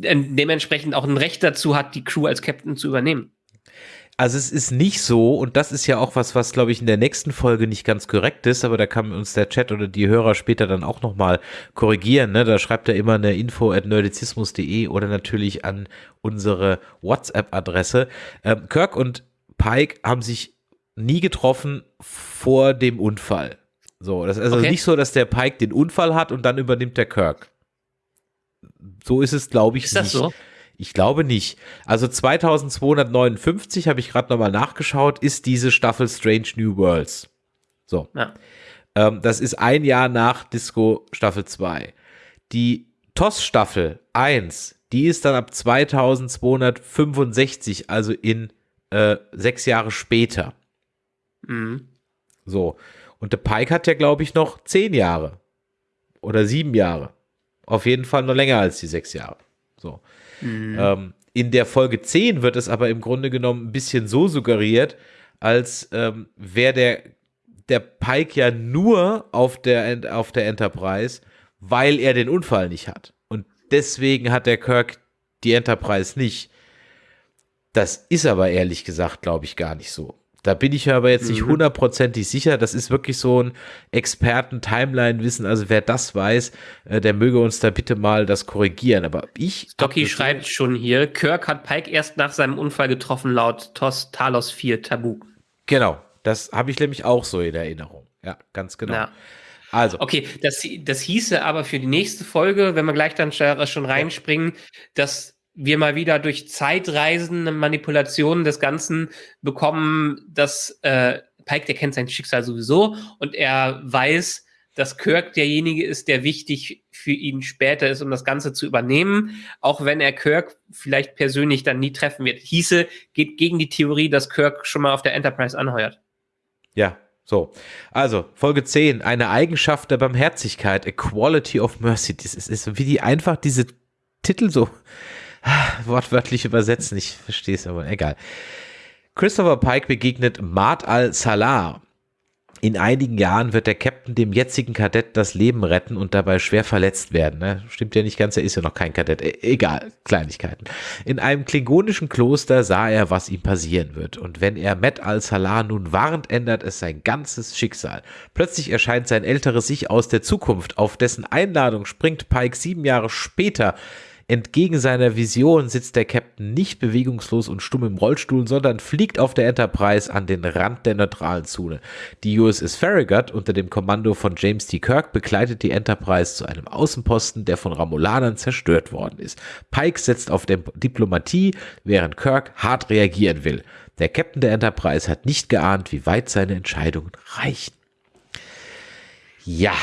äh, dementsprechend auch ein Recht dazu hat, die Crew als Captain zu übernehmen. Also es ist nicht so, und das ist ja auch was, was glaube ich in der nächsten Folge nicht ganz korrekt ist, aber da kann uns der Chat oder die Hörer später dann auch nochmal korrigieren. Ne? Da schreibt er immer eine info at nerdizismus.de oder natürlich an unsere WhatsApp-Adresse. Ähm, Kirk und Pike haben sich nie getroffen vor dem Unfall. So, das ist also okay. nicht so, dass der Pike den Unfall hat und dann übernimmt der Kirk. So ist es, glaube ich, ist nicht. Ist das so? Ich glaube nicht. Also 2259 habe ich gerade nochmal nachgeschaut, ist diese Staffel Strange New Worlds. So. Ja. Ähm, das ist ein Jahr nach Disco Staffel 2. Die TOS Staffel 1, die ist dann ab 2265, also in äh, sechs Jahre später. Mhm. So. Und der Pike hat ja, glaube ich, noch zehn Jahre. Oder sieben Jahre. Auf jeden Fall noch länger als die sechs Jahre. So. Mhm. Ähm, in der Folge 10 wird es aber im Grunde genommen ein bisschen so suggeriert, als ähm, wäre der, der Pike ja nur auf der, auf der Enterprise, weil er den Unfall nicht hat. Und deswegen hat der Kirk die Enterprise nicht. Das ist aber ehrlich gesagt, glaube ich, gar nicht so. Da bin ich aber jetzt nicht mhm. hundertprozentig sicher. Das ist wirklich so ein Experten-Timeline-Wissen. Also wer das weiß, äh, der möge uns da bitte mal das korrigieren. Aber ich. Stocky schreibt schon hier, Kirk hat Pike erst nach seinem Unfall getroffen, laut Tos Talos 4 Tabu. Genau, das habe ich nämlich auch so in Erinnerung. Ja, ganz genau. Ja. Also. Okay, das, das hieße aber für die nächste Folge, wenn wir gleich dann schon reinspringen, dass wir mal wieder durch Zeitreisen, Manipulationen des Ganzen bekommen, dass äh, Pike, der kennt sein Schicksal sowieso und er weiß, dass Kirk derjenige ist, der wichtig für ihn später ist, um das Ganze zu übernehmen, auch wenn er Kirk vielleicht persönlich dann nie treffen wird. Hieße, geht gegen die Theorie, dass Kirk schon mal auf der Enterprise anheuert. Ja, so. Also, Folge 10, eine Eigenschaft der Barmherzigkeit, a quality of mercy. Das ist, ist wie die einfach diese Titel so wortwörtlich übersetzen. Ich verstehe es aber egal. Christopher Pike begegnet Mart al-Salah. In einigen Jahren wird der Captain dem jetzigen Kadett das Leben retten und dabei schwer verletzt werden. Ne? Stimmt ja nicht ganz, er ist ja noch kein Kadett. E egal, Kleinigkeiten. In einem klingonischen Kloster sah er, was ihm passieren wird. Und wenn er Met al-Salah nun warnt, ändert es sein ganzes Schicksal. Plötzlich erscheint sein älteres Ich aus der Zukunft. Auf dessen Einladung springt Pike sieben Jahre später Entgegen seiner Vision sitzt der Captain nicht bewegungslos und stumm im Rollstuhl, sondern fliegt auf der Enterprise an den Rand der neutralen Zone. Die USS Farragut unter dem Kommando von James T. Kirk begleitet die Enterprise zu einem Außenposten, der von Ramulanern zerstört worden ist. Pike setzt auf Diplomatie, während Kirk hart reagieren will. Der Captain der Enterprise hat nicht geahnt, wie weit seine Entscheidungen reichen. Ja.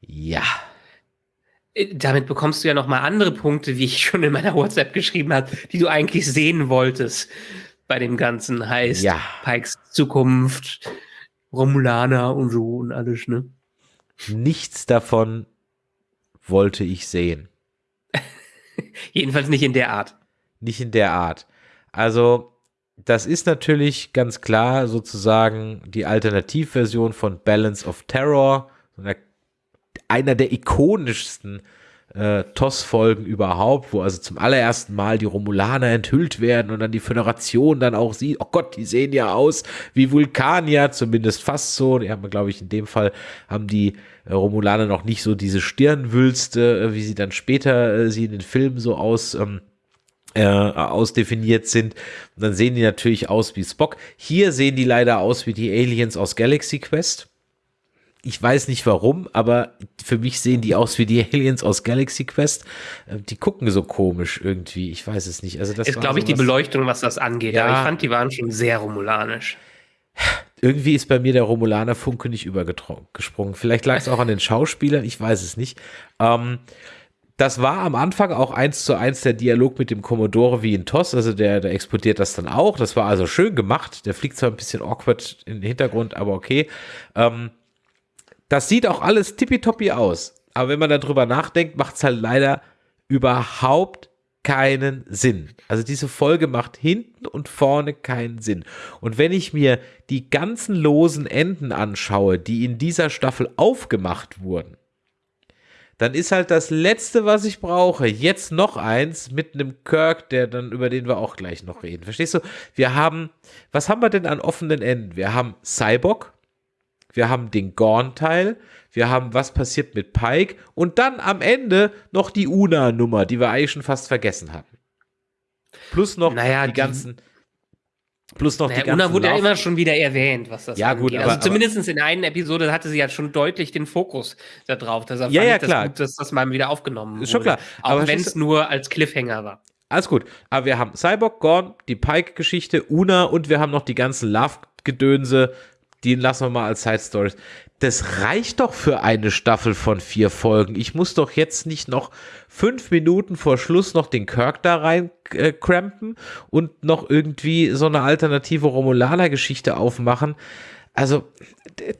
Ja. Äh, damit bekommst du ja noch mal andere Punkte, wie ich schon in meiner WhatsApp geschrieben habe, die du eigentlich sehen wolltest bei dem Ganzen. Heißt ja. Pikes Zukunft, Romulaner und so und alles, ne? Nichts davon wollte ich sehen. Jedenfalls nicht in der Art. Nicht in der Art. Also, das ist natürlich ganz klar sozusagen die Alternativversion von Balance of Terror, so einer einer der ikonischsten äh, TOS-Folgen überhaupt, wo also zum allerersten Mal die Romulaner enthüllt werden und dann die Föderation dann auch sieht, oh Gott, die sehen ja aus wie Vulkanier, zumindest fast so. Die haben, glaube ich, in dem Fall haben die äh, Romulaner noch nicht so diese Stirnwülste, äh, wie sie dann später äh, sie in den Filmen so aus ähm, äh, ausdefiniert sind. Und dann sehen die natürlich aus wie Spock. Hier sehen die leider aus wie die Aliens aus Galaxy Quest ich weiß nicht warum, aber für mich sehen die aus wie die Aliens aus Galaxy Quest. Äh, die gucken so komisch irgendwie. Ich weiß es nicht. Also das ist, glaube ich, die Beleuchtung, was das angeht. Ja. Aber ich fand, die waren schon sehr romulanisch. irgendwie ist bei mir der Romulaner Funke nicht übergesprungen. Vielleicht lag es auch an den Schauspielern, ich weiß es nicht. Ähm, das war am Anfang auch eins zu eins der Dialog mit dem Commodore wie in TOS, also der, der explodiert das dann auch. Das war also schön gemacht. Der fliegt zwar ein bisschen awkward in den Hintergrund, aber okay. Ähm, das sieht auch alles tippitoppi aus. Aber wenn man darüber nachdenkt, macht es halt leider überhaupt keinen Sinn. Also diese Folge macht hinten und vorne keinen Sinn. Und wenn ich mir die ganzen losen Enden anschaue, die in dieser Staffel aufgemacht wurden, dann ist halt das letzte, was ich brauche, jetzt noch eins mit einem Kirk, der dann über den wir auch gleich noch reden. Verstehst du? Wir haben, was haben wir denn an offenen Enden? Wir haben Cyborg, wir haben den Gorn-Teil, wir haben was passiert mit Pike und dann am Ende noch die Una-Nummer, die wir eigentlich schon fast vergessen hatten. Plus noch naja, die, die ganzen. Plus noch naja, die ganzen. Una wurde ja immer schon wieder erwähnt, was das ja, angeht. Gut, also aber, zumindest in der einen Episode hatte sie ja schon deutlich den Fokus da drauf. Deshalb ja, ja, klar. das gut, dass das mal wieder aufgenommen wurde. Ist schon klar. Auch wenn es nur als Cliffhanger war. Alles gut. Aber wir haben Cyborg, Gorn, die Pike-Geschichte, Una und wir haben noch die ganzen Love-Gedönse. Die lassen wir mal als Side Stories das reicht doch für eine Staffel von vier Folgen. Ich muss doch jetzt nicht noch fünf Minuten vor Schluss noch den Kirk da rein äh, crampen und noch irgendwie so eine alternative Romulaner-Geschichte aufmachen. Also,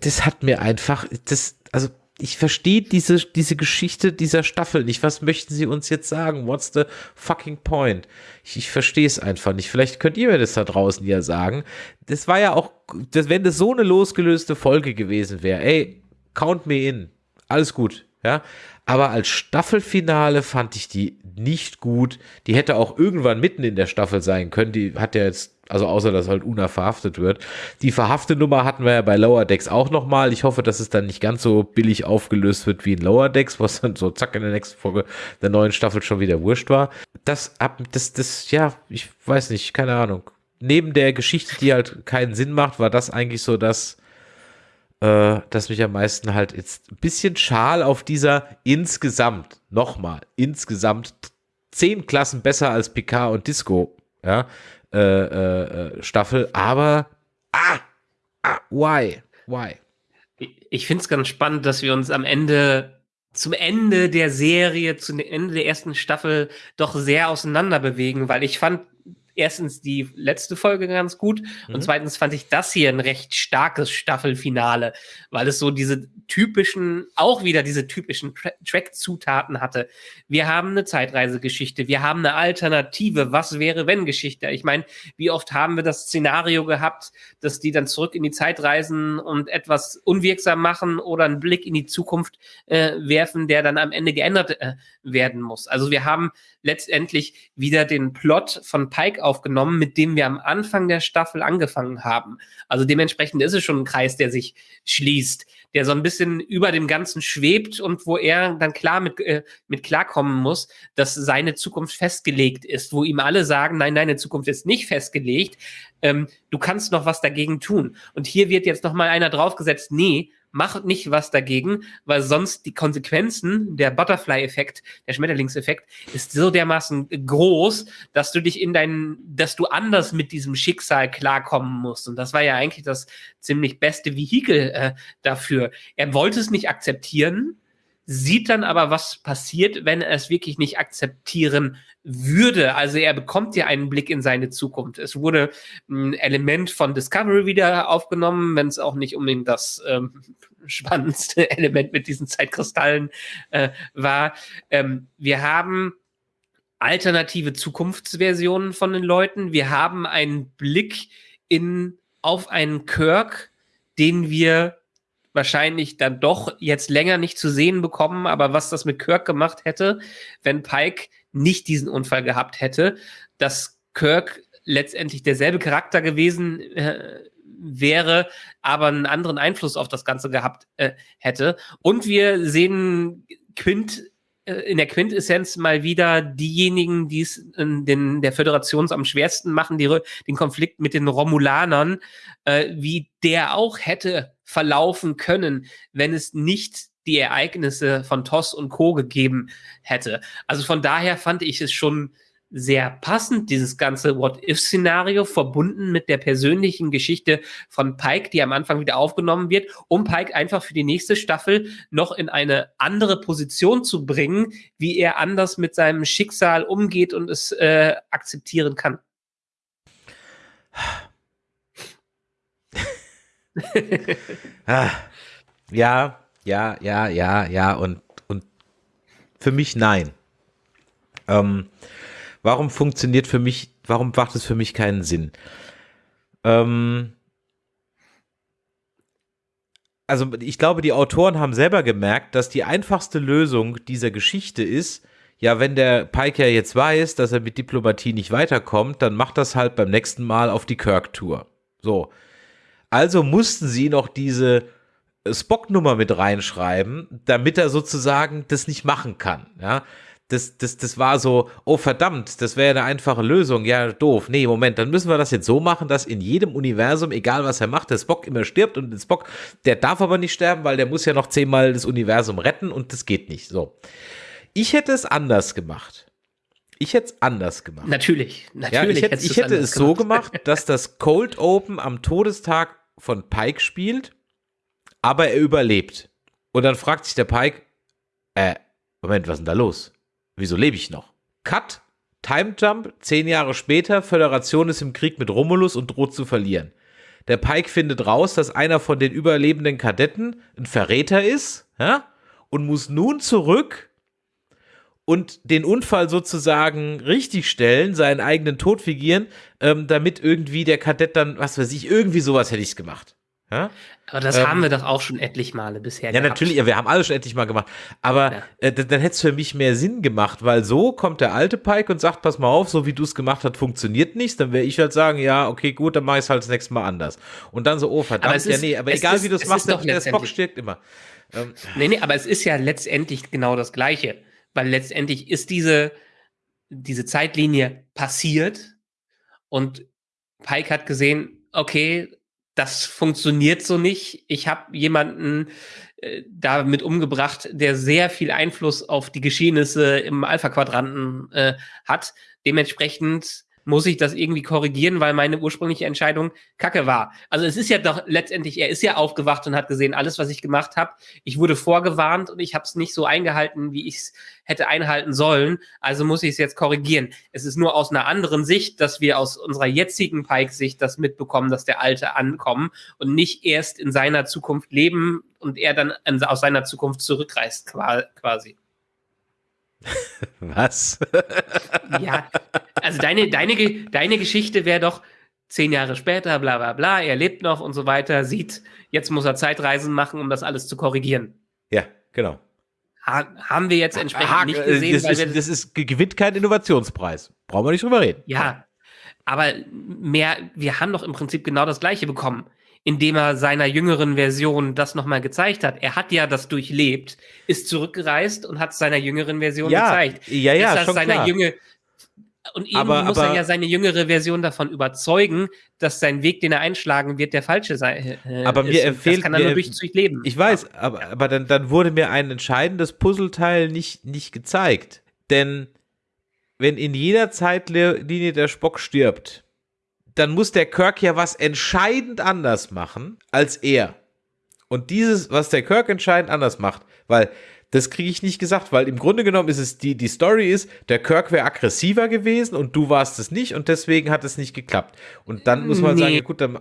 das hat mir einfach, das, also ich verstehe diese, diese Geschichte dieser Staffel nicht. Was möchten sie uns jetzt sagen? What's the fucking point? Ich, ich verstehe es einfach nicht. Vielleicht könnt ihr mir das da draußen ja sagen. Das war ja auch, das, wenn das so eine losgelöste Folge gewesen wäre, ey, count me in. Alles gut, ja. Aber als Staffelfinale fand ich die nicht gut. Die hätte auch irgendwann mitten in der Staffel sein können. Die hat ja jetzt also außer, dass halt Una verhaftet wird. Die verhafte Nummer hatten wir ja bei Lower Decks auch nochmal. Ich hoffe, dass es dann nicht ganz so billig aufgelöst wird wie in Lower Decks, was dann so zack in der nächsten Folge der neuen Staffel schon wieder wurscht war. Das, das, das, ja, ich weiß nicht, keine Ahnung. Neben der Geschichte, die halt keinen Sinn macht, war das eigentlich so das, äh, das mich am meisten halt jetzt ein bisschen schal auf dieser insgesamt, nochmal, insgesamt zehn Klassen besser als Picard und Disco, ja, äh, äh, äh, Staffel, aber ah, ah, why? Why? Ich finde es ganz spannend, dass wir uns am Ende zum Ende der Serie, zum Ende der ersten Staffel doch sehr auseinander bewegen, weil ich fand erstens die letzte Folge ganz gut mhm. und zweitens fand ich das hier ein recht starkes Staffelfinale, weil es so diese typischen, auch wieder diese typischen Tra Track-Zutaten hatte. Wir haben eine Zeitreisegeschichte, wir haben eine alternative Was wäre wenn Geschichte. Ich meine, wie oft haben wir das Szenario gehabt, dass die dann zurück in die Zeit reisen und etwas unwirksam machen oder einen Blick in die Zukunft äh, werfen, der dann am Ende geändert äh, werden muss. Also wir haben letztendlich wieder den Plot von Pike aufgenommen, mit dem wir am Anfang der Staffel angefangen haben. Also dementsprechend ist es schon ein Kreis, der sich schließt, der so ein bisschen über dem Ganzen schwebt und wo er dann klar mit, äh, mit klarkommen muss, dass seine Zukunft festgelegt ist, wo ihm alle sagen, nein, deine Zukunft ist nicht festgelegt, ähm, du kannst noch was dagegen tun. Und hier wird jetzt noch mal einer draufgesetzt, nee, mach nicht was dagegen, weil sonst die Konsequenzen, der Butterfly-Effekt, der Schmetterlingseffekt, ist so dermaßen groß, dass du dich in deinen, dass du anders mit diesem Schicksal klarkommen musst. Und das war ja eigentlich das ziemlich beste Vehikel äh, dafür. Er wollte es nicht akzeptieren, sieht dann aber, was passiert, wenn er es wirklich nicht akzeptieren würde. Also er bekommt ja einen Blick in seine Zukunft. Es wurde ein Element von Discovery wieder aufgenommen, wenn es auch nicht unbedingt das ähm, spannendste Element mit diesen Zeitkristallen äh, war. Ähm, wir haben alternative Zukunftsversionen von den Leuten. Wir haben einen Blick in auf einen Kirk, den wir wahrscheinlich dann doch jetzt länger nicht zu sehen bekommen, aber was das mit Kirk gemacht hätte, wenn Pike nicht diesen Unfall gehabt hätte, dass Kirk letztendlich derselbe Charakter gewesen äh, wäre, aber einen anderen Einfluss auf das Ganze gehabt äh, hätte. Und wir sehen Quint in der Quintessenz mal wieder diejenigen, die es in den, der Föderation am schwersten machen, die, den Konflikt mit den Romulanern, äh, wie der auch hätte verlaufen können, wenn es nicht die Ereignisse von Toss und Co. gegeben hätte. Also von daher fand ich es schon sehr passend, dieses ganze What-If-Szenario, verbunden mit der persönlichen Geschichte von Pike, die am Anfang wieder aufgenommen wird, um Pike einfach für die nächste Staffel noch in eine andere Position zu bringen, wie er anders mit seinem Schicksal umgeht und es äh, akzeptieren kann. ah, ja, ja, ja, ja, ja und, und für mich nein. Ähm, warum funktioniert für mich, warum macht es für mich keinen Sinn? Ähm, also ich glaube, die Autoren haben selber gemerkt, dass die einfachste Lösung dieser Geschichte ist, ja, wenn der Pike ja jetzt weiß, dass er mit Diplomatie nicht weiterkommt, dann macht das halt beim nächsten Mal auf die Kirk-Tour. So. Also mussten sie noch diese Spock-Nummer mit reinschreiben, damit er sozusagen das nicht machen kann. Ja, das, das, das war so, oh verdammt, das wäre eine einfache Lösung. Ja, doof. Nee, Moment, dann müssen wir das jetzt so machen, dass in jedem Universum, egal was er macht, der Spock immer stirbt und der Spock, der darf aber nicht sterben, weil der muss ja noch zehnmal das Universum retten und das geht nicht. So. Ich hätte es anders gemacht. Ich hätte es anders gemacht. Natürlich, natürlich. Ja, ich hätte, ich hätte es so gemacht, dass das Cold Open am Todestag von Pike spielt, aber er überlebt. Und dann fragt sich der Pike, äh, Moment, was ist denn da los? Wieso lebe ich noch? Cut, Time Jump, zehn Jahre später, Föderation ist im Krieg mit Romulus und droht zu verlieren. Der Pike findet raus, dass einer von den überlebenden Kadetten ein Verräter ist, ja, und muss nun zurück und den Unfall sozusagen richtigstellen, seinen eigenen Tod fingieren, ähm, damit irgendwie der Kadett dann, was weiß ich, irgendwie sowas hätte ich gemacht. Ja? Aber das ähm, haben wir doch auch schon etlich Male bisher Ja, gehabt. natürlich, ja, wir haben alles schon etlich Mal gemacht. Aber ja. äh, dann, dann hätte es für mich mehr Sinn gemacht, weil so kommt der alte Pike und sagt, pass mal auf, so wie du es gemacht hast, funktioniert nichts. Dann wäre ich halt sagen, ja, okay, gut, dann mache ich es halt das nächste Mal anders. Und dann so, oh verdammt, ist, ja, nee, aber egal ist, wie du es machst, der Spock stirbt immer. Ähm, nee, nee, aber es ist ja letztendlich genau das Gleiche weil letztendlich ist diese, diese Zeitlinie passiert und Pike hat gesehen, okay, das funktioniert so nicht. Ich habe jemanden äh, damit umgebracht, der sehr viel Einfluss auf die Geschehnisse im Alpha-Quadranten äh, hat. Dementsprechend muss ich das irgendwie korrigieren, weil meine ursprüngliche Entscheidung kacke war. Also es ist ja doch letztendlich, er ist ja aufgewacht und hat gesehen, alles, was ich gemacht habe, ich wurde vorgewarnt und ich habe es nicht so eingehalten, wie ich es hätte einhalten sollen. Also muss ich es jetzt korrigieren. Es ist nur aus einer anderen Sicht, dass wir aus unserer jetzigen Pike-Sicht das mitbekommen, dass der Alte ankommen und nicht erst in seiner Zukunft leben und er dann aus seiner Zukunft zurückreist quasi. Was? ja, also deine, deine, deine Geschichte wäre doch zehn Jahre später, bla bla bla, er lebt noch und so weiter, sieht, jetzt muss er Zeitreisen machen, um das alles zu korrigieren. Ja, genau. Ha haben wir jetzt entsprechend ha nicht gesehen. Das, ist, das ist, gewinnt keinen Innovationspreis. Brauchen wir nicht drüber reden. Ja, aber mehr, wir haben doch im Prinzip genau das Gleiche bekommen indem er seiner jüngeren Version das nochmal gezeigt hat. Er hat ja das durchlebt, ist zurückgereist und hat seiner jüngeren Version ja, gezeigt. Ja, ja, ist schon seiner klar. Jünger und irgendwie aber, muss aber, er ja seine jüngere Version davon überzeugen, dass sein Weg, den er einschlagen wird, der falsche sei. Äh, aber mir empfiehlt, das kann er nur durch durchleben. Ich weiß, aber, aber dann, dann wurde mir ein entscheidendes Puzzleteil nicht, nicht gezeigt. Denn wenn in jeder Zeitlinie der Spock stirbt, dann muss der Kirk ja was entscheidend anders machen als er. Und dieses, was der Kirk entscheidend anders macht, weil das kriege ich nicht gesagt, weil im Grunde genommen ist es die, die Story ist, der Kirk wäre aggressiver gewesen und du warst es nicht und deswegen hat es nicht geklappt. Und dann muss man nee. sagen, ja gut, dann.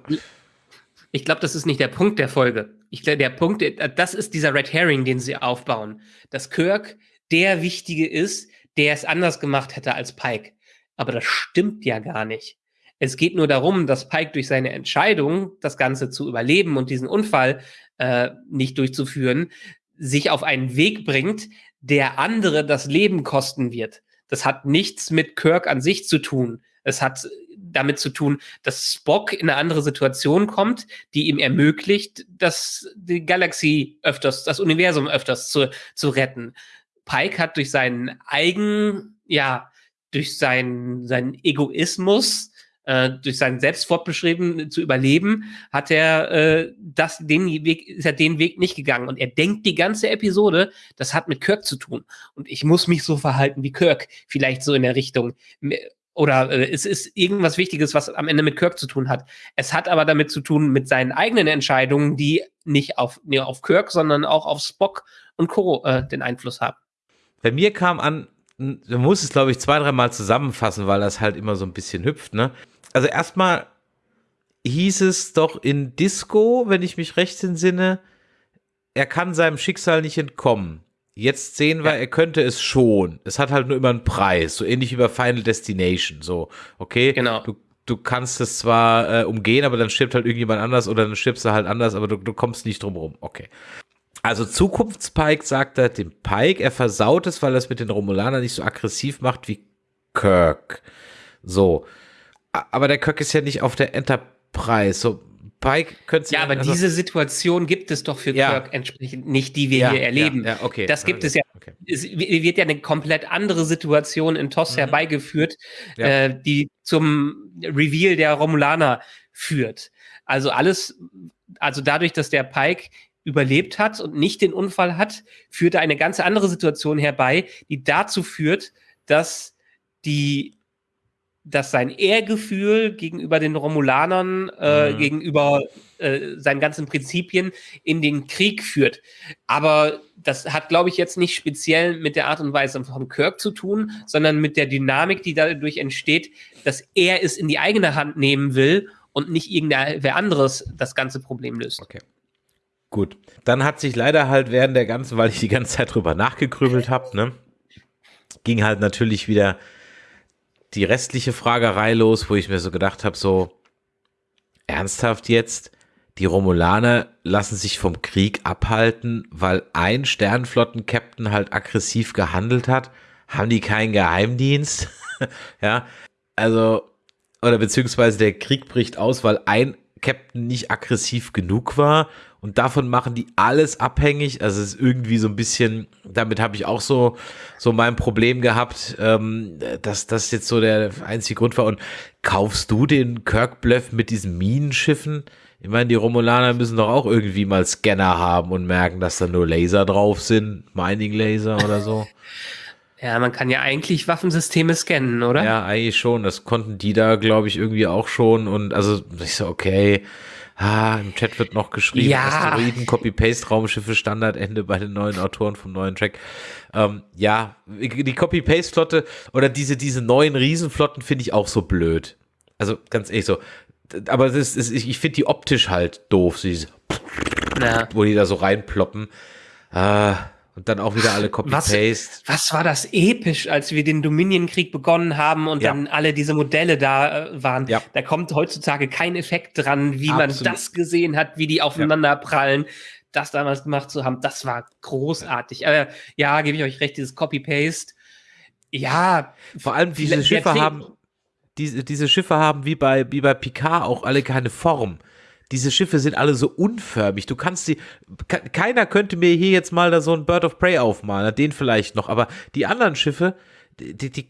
Ich glaube, das ist nicht der Punkt der Folge. Ich glaube, der Punkt, das ist dieser Red Herring, den sie aufbauen. Dass Kirk der Wichtige ist, der es anders gemacht hätte als Pike. Aber das stimmt ja gar nicht. Es geht nur darum, dass Pike durch seine Entscheidung, das Ganze zu überleben und diesen Unfall äh, nicht durchzuführen, sich auf einen Weg bringt, der andere das Leben kosten wird. Das hat nichts mit Kirk an sich zu tun. Es hat damit zu tun, dass Spock in eine andere Situation kommt, die ihm ermöglicht, dass die Galaxie öfters, das Universum öfters zu, zu retten. Pike hat durch seinen eigen, ja, durch seinen, seinen Egoismus äh, durch sein Selbstfortbeschrieben zu überleben, hat er äh, das, den Weg, ist er den Weg nicht gegangen. Und er denkt die ganze Episode, das hat mit Kirk zu tun. Und ich muss mich so verhalten wie Kirk. Vielleicht so in der Richtung. Oder äh, es ist irgendwas Wichtiges, was am Ende mit Kirk zu tun hat. Es hat aber damit zu tun mit seinen eigenen Entscheidungen, die nicht auf, nee, auf Kirk, sondern auch auf Spock und Co. Äh, den Einfluss haben. Bei mir kam an, man muss es, glaube ich, zwei, dreimal zusammenfassen, weil das halt immer so ein bisschen hüpft, ne? Also erstmal hieß es doch in Disco, wenn ich mich recht entsinne, er kann seinem Schicksal nicht entkommen. Jetzt sehen wir, ja. er könnte es schon. Es hat halt nur immer einen Preis, so ähnlich wie bei Final Destination. So, okay, genau. du, du kannst es zwar äh, umgehen, aber dann stirbt halt irgendjemand anders oder dann stirbst du halt anders, aber du, du kommst nicht drum rum. Okay. Also Zukunftspike sagt er dem Pike, er versaut es, weil er es mit den Romulanern nicht so aggressiv macht wie Kirk. So. Aber der Kirk ist ja nicht auf der Enterprise. So, Pike könnte Ja, aber also, diese Situation gibt es doch für ja. Kirk entsprechend nicht, die wir ja, hier erleben. Ja, okay. Das gibt es ja. Okay. Es wird ja eine komplett andere Situation in TOS mhm. herbeigeführt, äh, die zum Reveal der Romulaner führt. Also alles, also dadurch, dass der Pike überlebt hat und nicht den Unfall hat, führt eine ganz andere Situation herbei, die dazu führt, dass die dass sein Ehrgefühl gegenüber den Romulanern, äh, mhm. gegenüber äh, seinen ganzen Prinzipien in den Krieg führt. Aber das hat, glaube ich, jetzt nicht speziell mit der Art und Weise von Kirk zu tun, sondern mit der Dynamik, die dadurch entsteht, dass er es in die eigene Hand nehmen will und nicht irgendwer anderes das ganze Problem löst. Okay. Gut. Dann hat sich leider halt während der ganzen, weil ich die ganze Zeit drüber nachgegrübelt habe, ne, ging halt natürlich wieder die restliche Fragerei los, wo ich mir so gedacht habe, so ernsthaft jetzt, die Romulaner lassen sich vom Krieg abhalten, weil ein Sternflotten-Captain halt aggressiv gehandelt hat. Haben die keinen Geheimdienst? ja, also, oder beziehungsweise der Krieg bricht aus, weil ein Captain nicht aggressiv genug war und davon machen die alles abhängig. Also es ist irgendwie so ein bisschen, damit habe ich auch so, so mein Problem gehabt, ähm, dass das jetzt so der einzige Grund war. Und kaufst du den Kirk-Bluff mit diesen Minenschiffen? Ich meine, die Romulaner müssen doch auch irgendwie mal Scanner haben und merken, dass da nur Laser drauf sind, Mining-Laser oder so. Ja, man kann ja eigentlich Waffensysteme scannen, oder? Ja, eigentlich schon. Das konnten die da, glaube ich, irgendwie auch schon. Und also ich so, okay, Ah, im Chat wird noch geschrieben, ja. Asteroiden, Copy-Paste-Raumschiffe, Standardende bei den neuen Autoren vom neuen Track. Ähm, ja, die Copy-Paste-Flotte oder diese, diese neuen Riesenflotten finde ich auch so blöd. Also ganz ehrlich so. Aber das ist, ich finde die optisch halt doof, diese, ja. wo die da so reinploppen. Ah, und dann auch wieder alle Copy-Paste. Was, was, war das episch, als wir den Dominion-Krieg begonnen haben und ja. dann alle diese Modelle da äh, waren. Ja. Da kommt heutzutage kein Effekt dran, wie Absolut. man das gesehen hat, wie die aufeinander prallen. Das damals gemacht zu haben, das war großartig. Aber ja, gebe ich euch recht, dieses Copy-Paste. Ja. Vor allem diese Schiffe haben, diese, diese Schiffe haben wie bei, wie bei Picard auch alle keine Form diese Schiffe sind alle so unförmig. Du kannst sie, keiner könnte mir hier jetzt mal da so ein Bird of Prey aufmalen, den vielleicht noch, aber die anderen Schiffe, die, die, die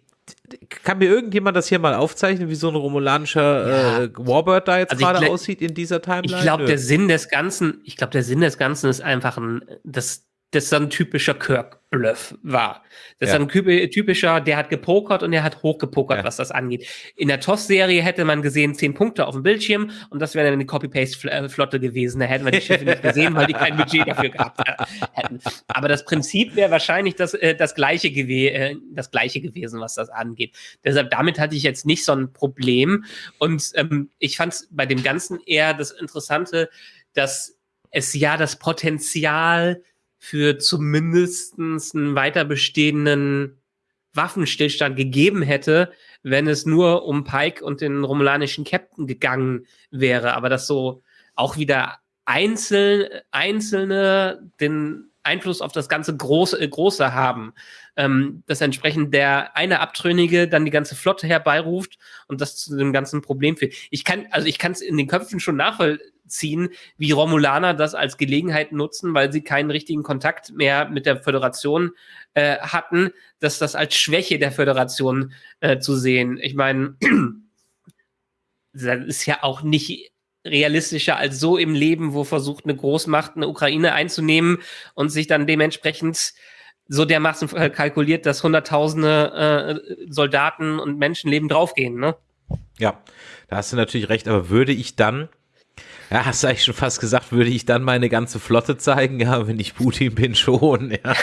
kann mir irgendjemand das hier mal aufzeichnen, wie so ein romulanischer ja. äh, Warbird da jetzt also gerade aussieht in dieser Timeline? Ich glaube, der Sinn des Ganzen, ich glaube, der Sinn des Ganzen ist einfach ein, das, das ist ein typischer Kirk-Bluff war. Das ja. ist ein typischer, der hat gepokert und der hat hochgepokert, ja. was das angeht. In der TOS-Serie hätte man gesehen, zehn Punkte auf dem Bildschirm und das wäre dann eine Copy-Paste-Flotte gewesen. Da hätten wir die Schiffe nicht gesehen, weil die kein Budget dafür gehabt hätten. Aber das Prinzip wäre wahrscheinlich das, äh, das, gleiche äh, das gleiche gewesen, was das angeht. Deshalb, damit hatte ich jetzt nicht so ein Problem. Und ähm, ich fand es bei dem Ganzen eher das Interessante, dass es ja das Potenzial für zumindestens einen weiter bestehenden Waffenstillstand gegeben hätte, wenn es nur um Pike und den romulanischen Captain gegangen wäre. Aber dass so auch wieder einzeln, einzelne den Einfluss auf das ganze Große, Große haben. Ähm, dass entsprechend der eine Abtrünnige dann die ganze Flotte herbeiruft und das zu dem ganzen Problem führt. Ich kann, also ich kann es in den Köpfen schon nachvollziehen ziehen, wie Romulaner das als Gelegenheit nutzen, weil sie keinen richtigen Kontakt mehr mit der Föderation äh, hatten, dass das als Schwäche der Föderation äh, zu sehen. Ich meine, das ist ja auch nicht realistischer als so im Leben, wo versucht eine Großmacht eine Ukraine einzunehmen und sich dann dementsprechend so dermaßen kalkuliert, dass Hunderttausende äh, Soldaten und Menschenleben draufgehen, ne? Ja, da hast du natürlich recht, aber würde ich dann, ja, hast du eigentlich schon fast gesagt, würde ich dann meine ganze Flotte zeigen? Ja, wenn ich Putin bin, schon, ja.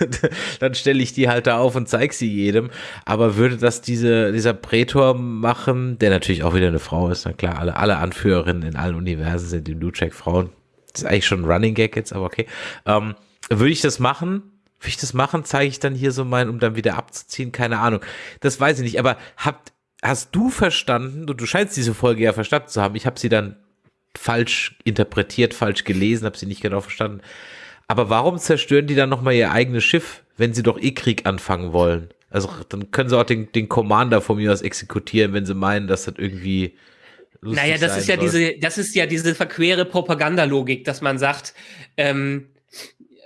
dann stelle ich die halt da auf und zeige sie jedem. Aber würde das diese, dieser Prätor machen, der natürlich auch wieder eine Frau ist, na klar, alle, alle Anführerinnen in allen Universen sind im Blue Frauen. Das ist eigentlich schon ein Running Gag jetzt, aber okay. Ähm, würde ich das machen? Will ich das machen? Zeige ich dann hier so mein, um dann wieder abzuziehen? Keine Ahnung. Das weiß ich nicht. Aber habt, hast du verstanden, du, du scheinst diese Folge ja verstanden zu haben. Ich habe sie dann falsch interpretiert, falsch gelesen, habe sie nicht genau verstanden. Aber warum zerstören die dann nochmal ihr eigenes Schiff, wenn sie doch eh Krieg anfangen wollen? Also dann können sie auch den, den Commander von mir aus exekutieren, wenn sie meinen, dass das irgendwie naja, das ist ja soll. diese, das ist ja diese verquere Propagandalogik, dass man sagt, ähm,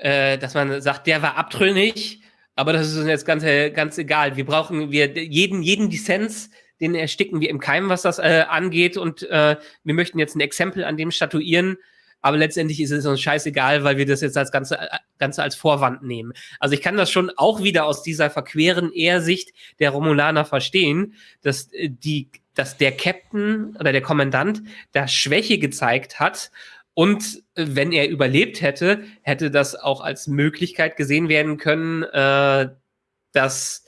äh, dass man sagt, der war abtrünnig, aber das ist uns jetzt ganz, ganz egal. Wir brauchen wir jeden, jeden Dissens, den ersticken wir im Keim, was das äh, angeht. Und äh, wir möchten jetzt ein Exempel an dem statuieren. Aber letztendlich ist es uns scheißegal, weil wir das jetzt als Ganze, äh, Ganze als Vorwand nehmen. Also ich kann das schon auch wieder aus dieser verqueren Ehrsicht der Romulaner verstehen, dass äh, die, dass der Captain oder der Kommandant da Schwäche gezeigt hat und wenn er überlebt hätte, hätte das auch als Möglichkeit gesehen werden können, äh, dass,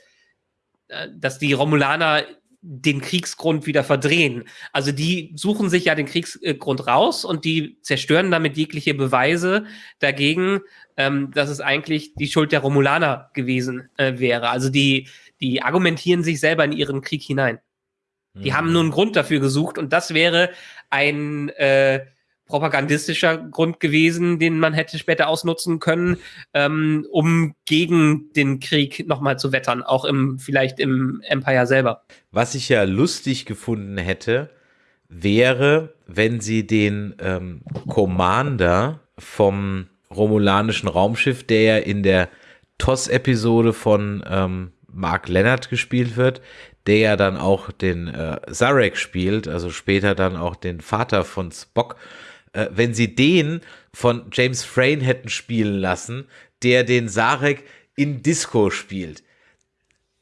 äh, dass die Romulaner den Kriegsgrund wieder verdrehen. Also die suchen sich ja den Kriegsgrund raus und die zerstören damit jegliche Beweise dagegen, ähm, dass es eigentlich die Schuld der Romulaner gewesen äh, wäre. Also die, die argumentieren sich selber in ihren Krieg hinein. Die mhm. haben nur einen Grund dafür gesucht und das wäre ein äh, propagandistischer Grund gewesen, den man hätte später ausnutzen können, ähm, um gegen den Krieg nochmal zu wettern, auch im, vielleicht im Empire selber. Was ich ja lustig gefunden hätte, wäre, wenn sie den ähm, Commander vom romulanischen Raumschiff, der ja in der TOS-Episode von ähm, Mark Leonard gespielt wird, der ja dann auch den äh, Zarek spielt, also später dann auch den Vater von Spock, äh, wenn sie den von James Frayne hätten spielen lassen, der den Sarek in Disco spielt.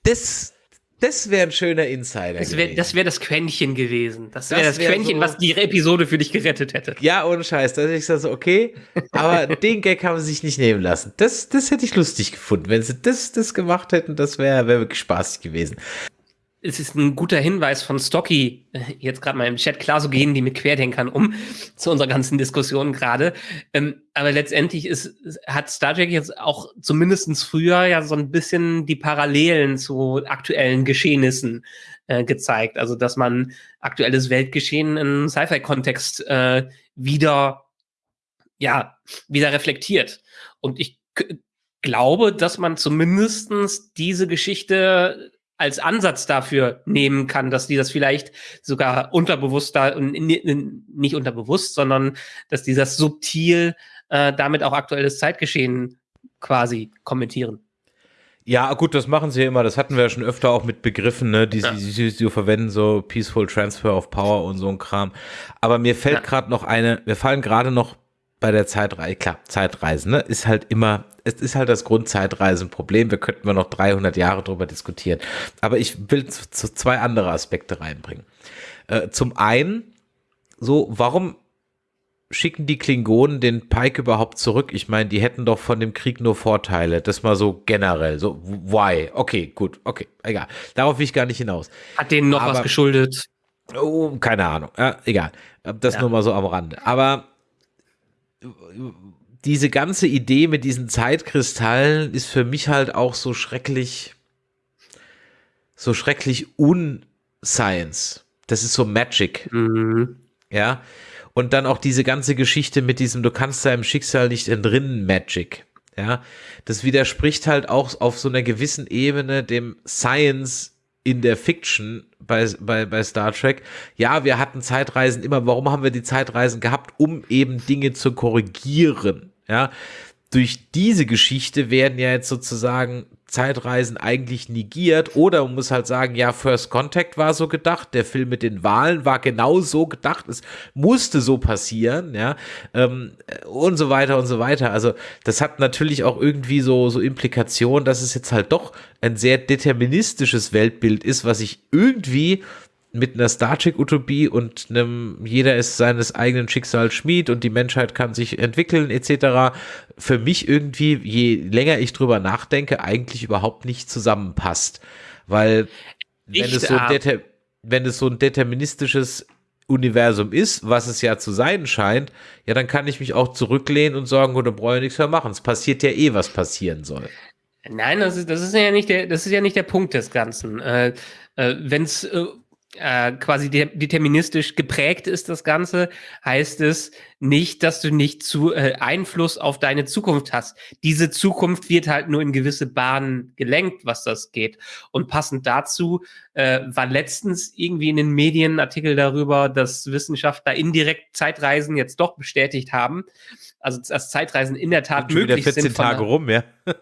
Das, das wäre ein schöner Insider. Das wäre das, wär das Quäntchen gewesen. Das wäre das, wär das Quäntchen, so, was die Episode für dich gerettet hätte. Ja, ohne Scheiß. Da hätte ich so, okay. Aber den Gag haben sie sich nicht nehmen lassen. Das, das hätte ich lustig gefunden. Wenn sie das, das gemacht hätten, das wäre wär wirklich spaßig gewesen es ist ein guter Hinweis von Stocky, äh, jetzt gerade mal im Chat, klar, so gehen die mit Querdenkern um, zu unserer ganzen Diskussion gerade. Ähm, aber letztendlich ist, hat Star Trek jetzt auch zumindestens früher ja so ein bisschen die Parallelen zu aktuellen Geschehnissen äh, gezeigt. Also, dass man aktuelles Weltgeschehen in Sci-Fi-Kontext äh, wieder, ja, wieder reflektiert. Und ich glaube, dass man zumindestens diese Geschichte als Ansatz dafür nehmen kann, dass die das vielleicht sogar unterbewusst da und nicht unterbewusst, sondern dass die das subtil äh, damit auch aktuelles Zeitgeschehen quasi kommentieren. Ja, gut, das machen sie ja immer. Das hatten wir ja schon öfter auch mit Begriffen, ne, die, ja. die, die verwenden, so Peaceful Transfer of Power und so ein Kram. Aber mir fällt ja. gerade noch eine, mir fallen gerade noch bei der Zeitreise, klar, Zeitreisen, ne, ist halt immer, es ist halt das Grundzeitreisenproblem. Wir könnten wir noch 300 Jahre drüber diskutieren. Aber ich will zu, zu zwei andere Aspekte reinbringen. Äh, zum einen, so, warum schicken die Klingonen den Pike überhaupt zurück? Ich meine, die hätten doch von dem Krieg nur Vorteile. Das mal so generell. So, why? Okay, gut, okay, egal. Darauf will ich gar nicht hinaus. Hat denen noch Aber, was geschuldet? Oh, keine Ahnung. Ja, egal. Das ja. nur mal so am Rande. Aber diese ganze Idee mit diesen Zeitkristallen ist für mich halt auch so schrecklich, so schrecklich unscience. Das ist so Magic. Mhm. Ja. Und dann auch diese ganze Geschichte mit diesem, du kannst deinem Schicksal nicht entrinnen, Magic. Ja. Das widerspricht halt auch auf so einer gewissen Ebene dem Science in der Fiction bei, bei, bei Star Trek, ja, wir hatten Zeitreisen immer. Warum haben wir die Zeitreisen gehabt? Um eben Dinge zu korrigieren. Ja, durch diese Geschichte werden ja jetzt sozusagen Zeitreisen eigentlich negiert oder man muss halt sagen, ja, First Contact war so gedacht, der Film mit den Wahlen war genau so gedacht, es musste so passieren, ja, ähm, und so weiter und so weiter. Also das hat natürlich auch irgendwie so, so Implikationen, dass es jetzt halt doch ein sehr deterministisches Weltbild ist, was ich irgendwie mit einer Star Trek Utopie und einem jeder ist seines eigenen Schicksals Schmied und die Menschheit kann sich entwickeln etc. für mich irgendwie je länger ich drüber nachdenke eigentlich überhaupt nicht zusammenpasst, weil wenn es so wenn es so ein deterministisches Universum ist, was es ja zu sein scheint, ja, dann kann ich mich auch zurücklehnen und sagen, oder brauche ich nichts mehr machen. Es passiert ja eh, was passieren soll. Nein, das ist, das ist ja nicht der, das ist ja nicht der Punkt des Ganzen. Äh, äh, Wenn es äh, äh, quasi de deterministisch geprägt ist, das Ganze, heißt es nicht, dass du nicht zu äh, Einfluss auf deine Zukunft hast. Diese Zukunft wird halt nur in gewisse Bahnen gelenkt, was das geht. Und passend dazu äh, war letztens irgendwie in den Medien ein Artikel darüber, dass Wissenschaftler indirekt Zeitreisen jetzt doch bestätigt haben. Also dass Zeitreisen in der Tat möglich sind. 14 Tage rum, ja.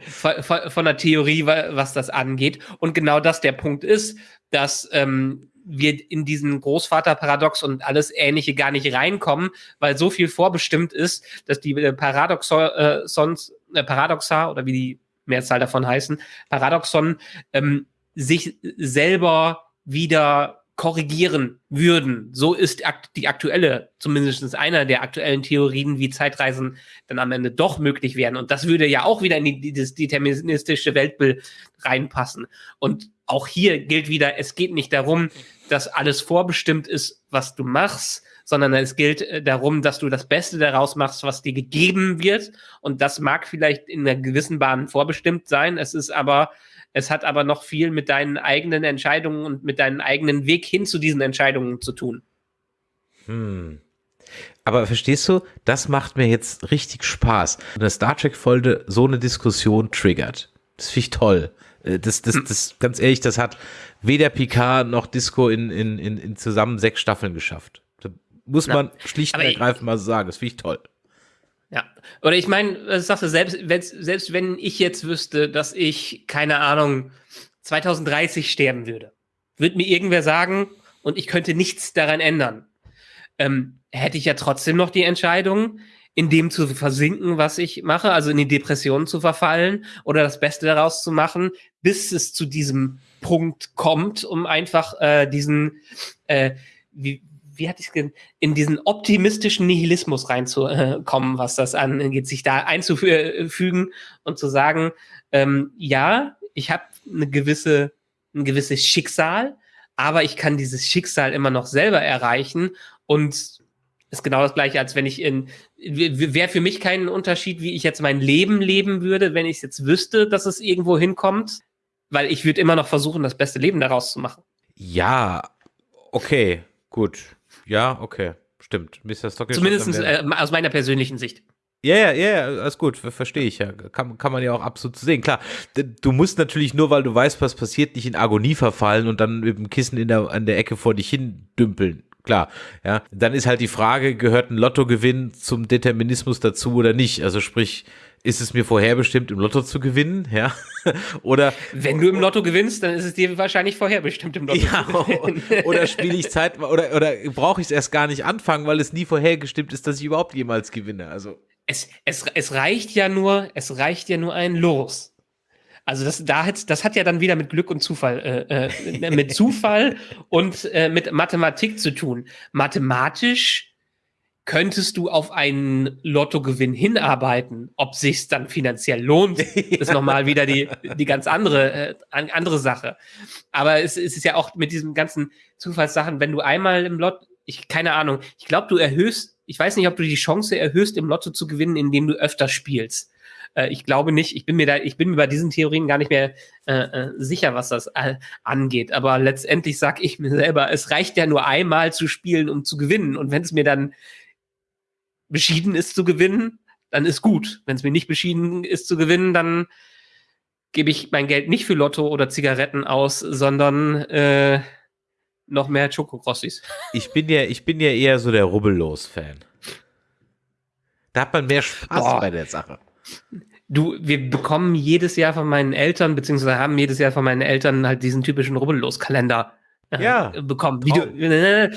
von, von, von der Theorie, was das angeht. Und genau das der Punkt ist dass ähm, wir in diesen Großvaterparadox und alles Ähnliche gar nicht reinkommen, weil so viel vorbestimmt ist, dass die äh, Paradoxons, äh, Paradoxa oder wie die Mehrzahl davon heißen, Paradoxon, ähm, sich selber wieder korrigieren würden. So ist die aktuelle, zumindest einer der aktuellen Theorien, wie Zeitreisen dann am Ende doch möglich wären. Und das würde ja auch wieder in die, das deterministische Weltbild reinpassen. Und auch hier gilt wieder, es geht nicht darum, dass alles vorbestimmt ist, was du machst, sondern es gilt äh, darum, dass du das Beste daraus machst, was dir gegeben wird. Und das mag vielleicht in einer gewissen Bahn vorbestimmt sein. Es ist aber, es hat aber noch viel mit deinen eigenen Entscheidungen und mit deinem eigenen Weg hin zu diesen Entscheidungen zu tun. Hm. Aber verstehst du, das macht mir jetzt richtig Spaß. Eine Star Trek-Folge so eine Diskussion triggert. Das finde ich toll. Äh, das, das, das, ganz ehrlich, das hat weder Picard noch Disco in, in, in, in zusammen sechs Staffeln geschafft. Da muss man schlicht und ergreifend mal so sagen. Das finde ich toll. Ja. Oder ich meine, sagst du, selbst, selbst wenn ich jetzt wüsste, dass ich, keine Ahnung, 2030 sterben würde, würde mir irgendwer sagen, und ich könnte nichts daran ändern, ähm, hätte ich ja trotzdem noch die Entscheidung, in dem zu versinken, was ich mache, also in die Depression zu verfallen oder das Beste daraus zu machen, bis es zu diesem Punkt kommt, um einfach äh, diesen, äh, wie, wie hatte ich es in diesen optimistischen Nihilismus reinzukommen, was das angeht, sich da einzufügen und zu sagen, ähm, ja, ich habe eine gewisse, ein gewisses Schicksal, aber ich kann dieses Schicksal immer noch selber erreichen und ist genau das gleiche, als wenn ich in, wäre für mich kein Unterschied, wie ich jetzt mein Leben leben würde, wenn ich jetzt wüsste, dass es irgendwo hinkommt, weil ich würde immer noch versuchen, das beste Leben daraus zu machen. Ja, okay, gut. Ja, okay, stimmt. Mr. Stockfish Zumindest äh, aus meiner persönlichen Sicht. Ja, ja, ja, alles gut, verstehe ich ja. Kann, kann man ja auch absolut sehen. Klar, du musst natürlich nur, weil du weißt, was passiert, nicht in Agonie verfallen und dann mit dem Kissen in der, an der Ecke vor dich hin dümpeln klar. Ja, dann ist halt die Frage, gehört ein Lottogewinn zum Determinismus dazu oder nicht? Also sprich, ist es mir vorherbestimmt, im Lotto zu gewinnen? Ja, oder wenn du im Lotto gewinnst, dann ist es dir wahrscheinlich vorherbestimmt im Lotto ja, zu gewinnen. Oder spiele ich Zeit oder oder brauche ich es erst gar nicht anfangen, weil es nie vorhergestimmt ist, dass ich überhaupt jemals gewinne? Also es, es, es reicht ja nur, es reicht ja nur ein Los. Also das, da hat, das hat ja dann wieder mit Glück und Zufall, äh, äh, mit Zufall und äh, mit Mathematik zu tun. Mathematisch könntest du auf einen Lottogewinn hinarbeiten. Ob sich's dann finanziell lohnt, ist nochmal wieder die, die ganz andere, äh, andere Sache. Aber es, es ist ja auch mit diesen ganzen Zufallssachen, wenn du einmal im Lotto, ich, keine Ahnung, ich glaube, du erhöhst, ich weiß nicht, ob du die Chance erhöhst, im Lotto zu gewinnen, indem du öfter spielst. Äh, ich glaube nicht, ich bin mir da, ich bin mir bei diesen Theorien gar nicht mehr äh, äh sicher, was das äh, angeht. Aber letztendlich sage ich mir selber, es reicht ja nur einmal zu spielen, um zu gewinnen. Und wenn es mir dann beschieden ist zu gewinnen, dann ist gut. Wenn es mir nicht beschieden ist zu gewinnen, dann gebe ich mein Geld nicht für Lotto oder Zigaretten aus, sondern äh, noch mehr Chocokrossis. Ich bin ja, ich bin ja eher so der Rubbellos-Fan. Da hat man mehr Spaß Boah. bei der Sache. Du, wir bekommen jedes Jahr von meinen Eltern, beziehungsweise haben jedes Jahr von meinen Eltern halt diesen typischen Rubbellos-Kalender äh, Ja. bekommen. Du, äh,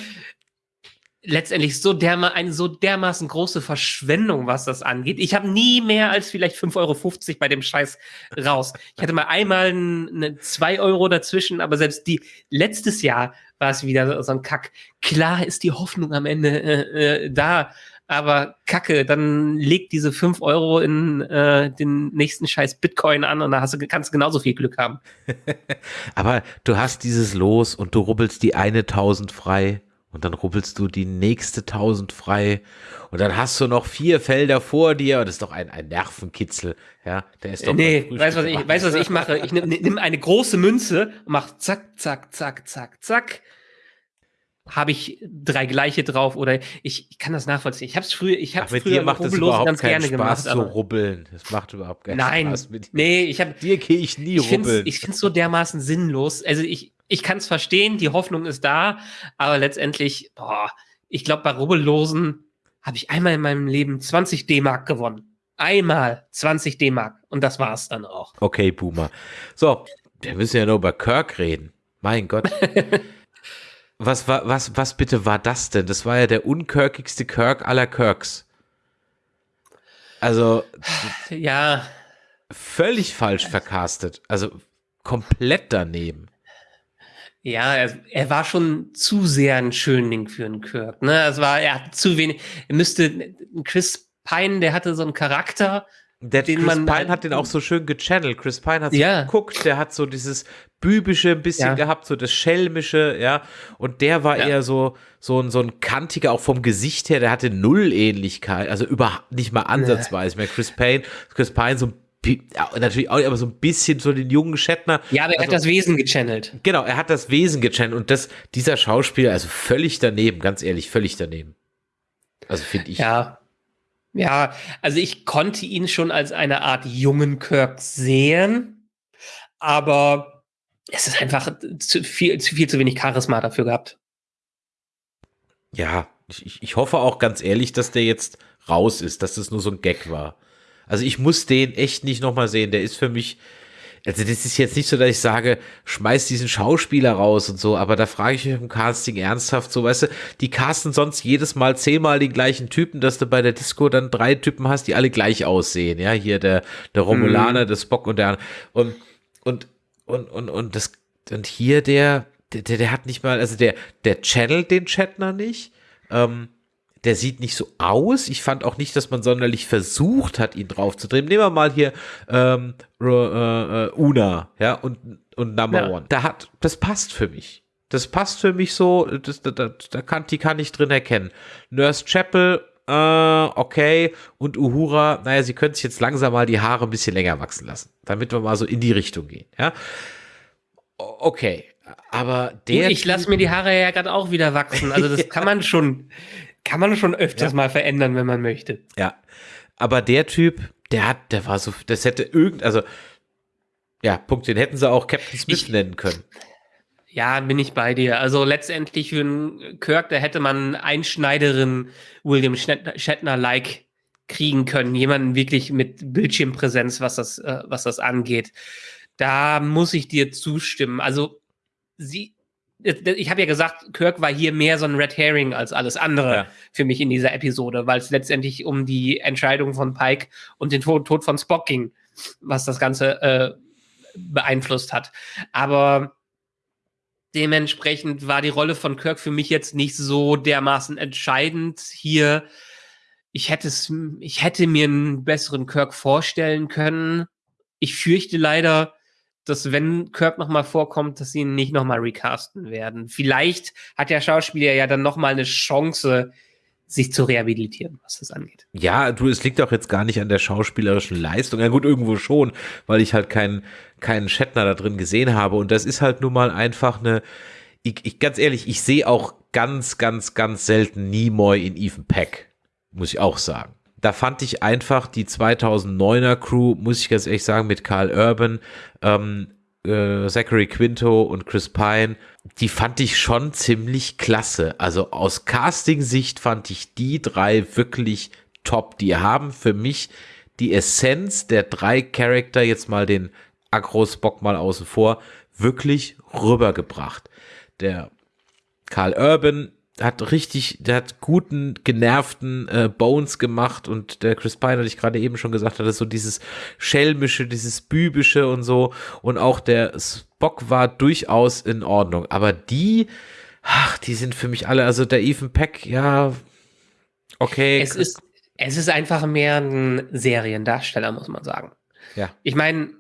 letztendlich so derma eine so dermaßen große Verschwendung, was das angeht. Ich habe nie mehr als vielleicht 5,50 Euro bei dem Scheiß raus. Ich hatte mal einmal eine 2 Euro dazwischen, aber selbst die letztes Jahr war es wieder so ein Kack. Klar ist die Hoffnung am Ende äh, äh, da, aber Kacke, dann leg diese 5 Euro in äh, den nächsten Scheiß Bitcoin an und da hast du, kannst du genauso viel Glück haben. Aber du hast dieses Los und du rubbelst die eine 1000 frei und dann rubbelst du die nächste 1000 frei und dann hast du noch vier Felder vor dir und das ist doch ein, ein Nervenkitzel, ja, der ist doch nee, weißt du, was ich, du, was ich mache? Ich nimm, nimm eine große Münze und mach zack, zack, zack, zack, zack. Habe ich drei gleiche drauf oder ich, ich kann das nachvollziehen. Ich habe es früher, ich habe früher macht es Rubbellos überhaupt ganz keinen gerne Spaß gemacht. zu rubbeln. Das macht überhaupt keinen nein, Spaß dir. nee, ich habe dir gehe ich nie ich finde rubbeln. ich find's so dermaßen sinnlos. Also ich, ich kann es verstehen, die Hoffnung ist da, aber letztendlich, boah, ich glaube, bei Rubbellosen habe ich einmal in meinem Leben 20 D-Mark gewonnen. Einmal 20 D-Mark. Und das war's dann auch. Okay, Boomer. So, wir müssen ja nur über Kirk reden. Mein Gott. was war, was, was bitte war das denn? Das war ja der unkirkigste Kirk aller Kirks. Also Ja, völlig falsch vercastet. Also komplett daneben. ja, er, er war schon zu sehr ein Schönling für einen Kirk. Ne? Es war, er hat zu wenig. Er müsste, Chris Pine, der hatte so einen Charakter. Der Den Chris man Pine hat den auch so schön gechannelt. Chris Pine hat so Ja. geguckt, der hat so dieses bübische ein bisschen Ja. gehabt, so das schelmische, ja. Und der war Ja. eher so, so ein, so ein kantiger, auch vom Gesicht her, der hatte null Ähnlichkeit, also überhaupt nicht mal ansatzweise mehr. Chris Pine, Chris Pine so ein ja, natürlich auch, aber so ein bisschen so den jungen Shatner. Ja, aber er hat Also- das Wesen gechannelt. Genau, er hat das Wesen gechannelt und das, dieser Schauspieler, also völlig daneben, ganz ehrlich, völlig daneben. Also finde ich. Ja. Ja, also ich konnte ihn schon als eine Art jungen Kirk sehen, aber es ist einfach zu viel, zu viel zu wenig Charisma dafür gehabt. Ja, ich, ich- hoffe auch ganz ehrlich, dass der jetzt raus ist, dass das nur so ein Gag war. Also ich muss den echt nicht nochmal sehen. Der ist für mich, also das ist jetzt nicht so, dass ich sage, schmeiß diesen Schauspieler raus und so, aber da frage ich mich im Casting ernsthaft so, weißt du, die casten sonst jedes Mal zehnmal den gleichen Typen, dass du bei der Disco dann drei Typen hast, die alle gleich aussehen. Ja, hier der, der Romulaner, der Spock und der und, und, und, und, und das, und hier der, der, der, hat nicht mal, also der, der channelt den Chatner nicht. Ähm, der sieht nicht so aus. Ich fand auch nicht, dass man sonderlich versucht hat, ihn draufzudrehen. Nehmen wir mal hier ähm, äh, äh, Una, ja, und, und Number Ja. One. Da hat, das passt für mich. Das passt für mich so, das, da, da, da kann, die kann ich drin erkennen. Nurse Chapel, äh, okay, und Uhura, naja, sie können sich jetzt langsam mal die Haare ein bisschen länger wachsen lassen, damit wir mal so in die Richtung gehen, ja. Okay, aber der. ich lasse mir die Haare ja gerade auch wieder wachsen. Also das kann man schon, kann man schon öfters mal verändern, wenn man möchte. Ja, aber der Typ, der hat, der war so, das hätte irgend, also, ja, Punkt, den hätten sie auch Captain Smith Ich- nennen können. Ja, bin ich bei dir. Also letztendlich für einen Kirk, da hätte man einen Schneiderin William Shatner- Shatner-like kriegen können. Jemanden wirklich mit Bildschirmpräsenz, was das, äh, was das angeht. Da muss ich dir zustimmen. Also sie, ich habe ja gesagt, Kirk war hier mehr so ein Red Herring als alles andere Ja. für mich in dieser Episode, weil es letztendlich um die Entscheidung von Pike und den Tod, Tod von Spock ging, was das Ganze äh, beeinflusst hat. Aber dementsprechend war die Rolle von Kirk für mich jetzt nicht so dermaßen entscheidend hier. Ich hätte es, ich hätte mir einen besseren Kirk vorstellen können. Ich fürchte leider, dass wenn Kirk noch mal vorkommt, dass sie ihn nicht noch mal recasten werden. Vielleicht hat der Schauspieler ja dann noch mal eine Chance, sich zu rehabilitieren, was das angeht. Ja, du, es liegt auch jetzt gar nicht an der schauspielerischen Leistung. Ja gut, irgendwo schon, weil ich halt keinen, keinen Shatner da drin gesehen habe. Und das ist halt nun mal einfach eine, ich, ich ganz ehrlich, ich sehe auch ganz, ganz, ganz selten Nimoy in Ethan Peck, muss ich auch sagen. Da fand ich einfach die 2009er Crew, muss ich ganz ehrlich sagen, mit Carl Urban, ähm, äh, Zachary Quinto und Chris Pine, die fand ich schon ziemlich klasse. Also aus Casting-Sicht fand ich die drei wirklich top. Die haben für mich die Essenz der drei Charakter, jetzt mal den Agro-Spock mal außen vor, wirklich rübergebracht. Der Karl Urban hat richtig, der hat guten, genervten äh, Bones gemacht und der Chris Pine, hatte ich gerade eben schon gesagt hatte, so dieses schelmische, dieses bübische und so und auch der Spock war durchaus in Ordnung, aber die, ach, die sind für mich alle, also der Ethan Peck, ja, okay. Es ist, es ist einfach mehr ein Seriendarsteller, muss man sagen. Ja. Ich meine,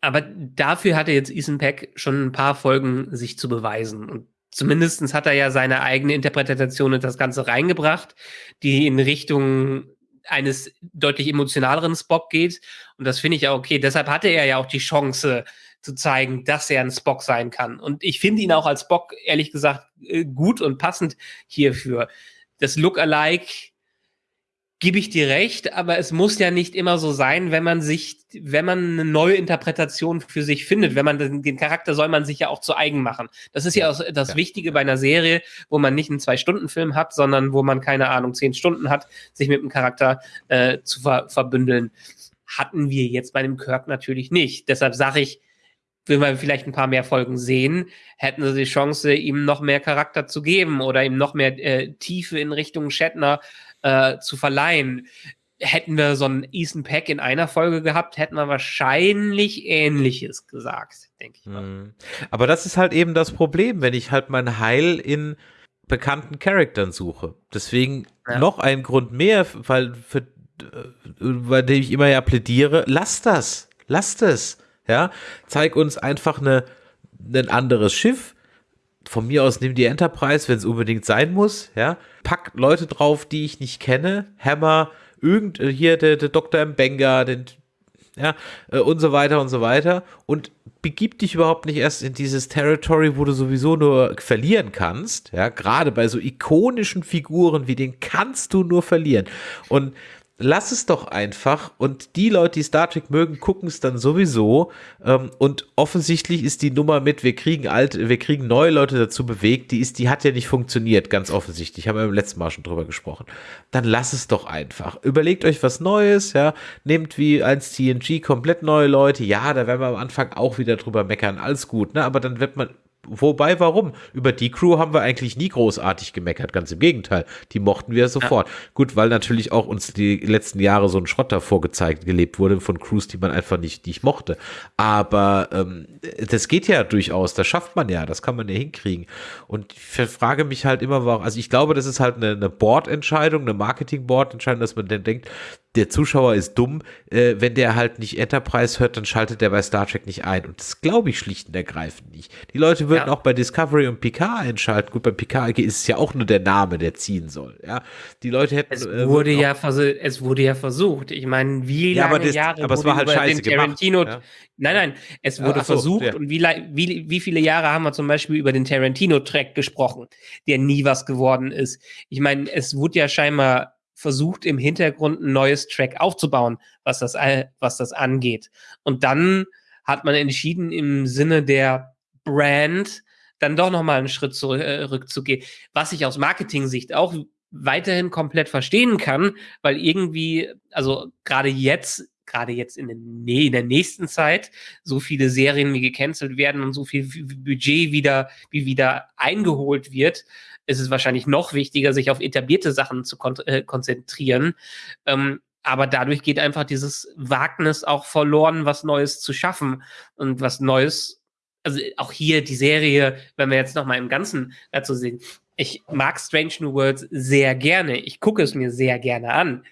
aber dafür hatte jetzt Ethan Peck schon ein paar Folgen sich zu beweisen und zumindestens hat er ja seine eigene Interpretation in das Ganze reingebracht, die in Richtung eines deutlich emotionaleren Spock geht. Und das finde ich auch okay. Deshalb hatte er ja auch die Chance zu zeigen, dass er ein Spock sein kann. Und ich finde ihn auch als Spock, ehrlich gesagt, äh, gut und passend hierfür. Das Look-alike gebe ich dir recht, aber es muss ja nicht immer so sein, wenn man sich, wenn man eine neue Interpretation für sich findet, wenn man den, den Charakter soll man sich ja auch zu eigen machen. Das ist ja, ja das ja. Wichtige bei einer Serie, wo man nicht einen Zwei-Stunden-Film hat, sondern wo man, keine Ahnung, zehn Stunden hat, sich mit dem Charakter äh, zu ver verbündeln. Hatten wir jetzt bei dem Kirk natürlich nicht. Deshalb sage ich, wenn wir vielleicht ein paar mehr Folgen sehen, hätten sie die Chance, ihm noch mehr Charakter zu geben oder ihm noch mehr äh, Tiefe in Richtung Shatner äh, zu verleihen. Hätten wir so einen Ethan Pack in einer Folge gehabt, hätten wir wahrscheinlich Ähnliches gesagt, denke ich mal. Mhm. Aber das ist halt eben das Problem, wenn ich halt mein Heil in bekannten Charaktern suche. Deswegen ja. noch ein Grund mehr, weil für, bei dem ich immer ja plädiere, lass das, lass das, ja, zeig uns einfach eine, ein anderes Schiff, von mir aus nimm die Enterprise, wenn es unbedingt sein muss, ja. Pack Leute drauf, die ich nicht kenne. Hammer, irgend, äh, hier der, der Dr. Mbenga, den, ja, äh, und so weiter und so weiter. Und begib dich überhaupt nicht erst in dieses Territory, wo du sowieso nur verlieren kannst, ja. Gerade bei so ikonischen Figuren wie den kannst du nur verlieren. Und lass es doch einfach. Und die Leute, die Star Trek mögen, gucken es dann sowieso. Ähm, und offensichtlich ist die Nummer mit, wir kriegen alte, wir kriegen neue Leute dazu bewegt, die ist, die hat ja nicht funktioniert, ganz offensichtlich, haben wir im letzten Mal schon drüber gesprochen. Dann lass es doch einfach. Überlegt euch was Neues, ja, nehmt wie als TNG komplett neue Leute, ja, da werden wir am Anfang auch wieder drüber meckern, alles gut, ne, aber dann wird man Wobei, warum? Über die Crew haben wir eigentlich nie großartig gemeckert, ganz im Gegenteil. Die mochten wir sofort. Ja. Gut, weil natürlich auch uns die letzten Jahre so ein Schrott davor gezeigt, gelebt wurde von Crews, die man einfach nicht, nicht mochte. Aber ähm, das geht ja durchaus, das schafft man ja, das kann man ja hinkriegen. Und ich frage mich halt immer, warum, also ich glaube, das ist halt eine, eine Board-Entscheidung, eine Marketing-Board-Entscheidung, dass man dann denkt, der Zuschauer ist dumm, äh, wenn der halt nicht Enterprise hört, dann schaltet der bei Star Trek nicht ein. Und das glaube ich schlicht und ergreifend nicht. Die Leute würden ja. auch bei Discovery und Picard einschalten. Gut, bei Picard ist es ja auch nur der Name, der ziehen soll. Ja, die Leute hätten. Es äh, wurde äh, ja es wurde ja versucht. Ich meine, wie ja, lange aber das, Jahre aber es war halt scheiße Tarantino. Gemacht, ja? Nein, nein, es wurde so, versucht und wie, wie, wie viele Jahre haben wir zum Beispiel über den Tarantino-Track gesprochen, der nie was geworden ist. Ich meine, es wurde ja scheinbar versucht im Hintergrund ein neues Track aufzubauen, was das, was das angeht. Und dann hat man entschieden, im Sinne der Brand dann doch nochmal einen Schritt zurückzugehen, äh, was ich aus Marketing-Sicht auch weiterhin komplett verstehen kann, weil irgendwie, also gerade jetzt, gerade jetzt in, den, in, der nächsten Zeit, so viele Serien wie gecancelt werden und so viel Budget wieder, wie wieder eingeholt wird, ist es wahrscheinlich noch wichtiger, sich auf etablierte Sachen zu kon äh, konzentrieren. Ähm, aber dadurch geht einfach dieses Wagnis auch verloren, was Neues zu schaffen und was Neues. Also auch hier die Serie, wenn wir jetzt noch mal im Ganzen dazu sehen. Ich mag Strange New Worlds sehr gerne. Ich gucke es mir sehr gerne an.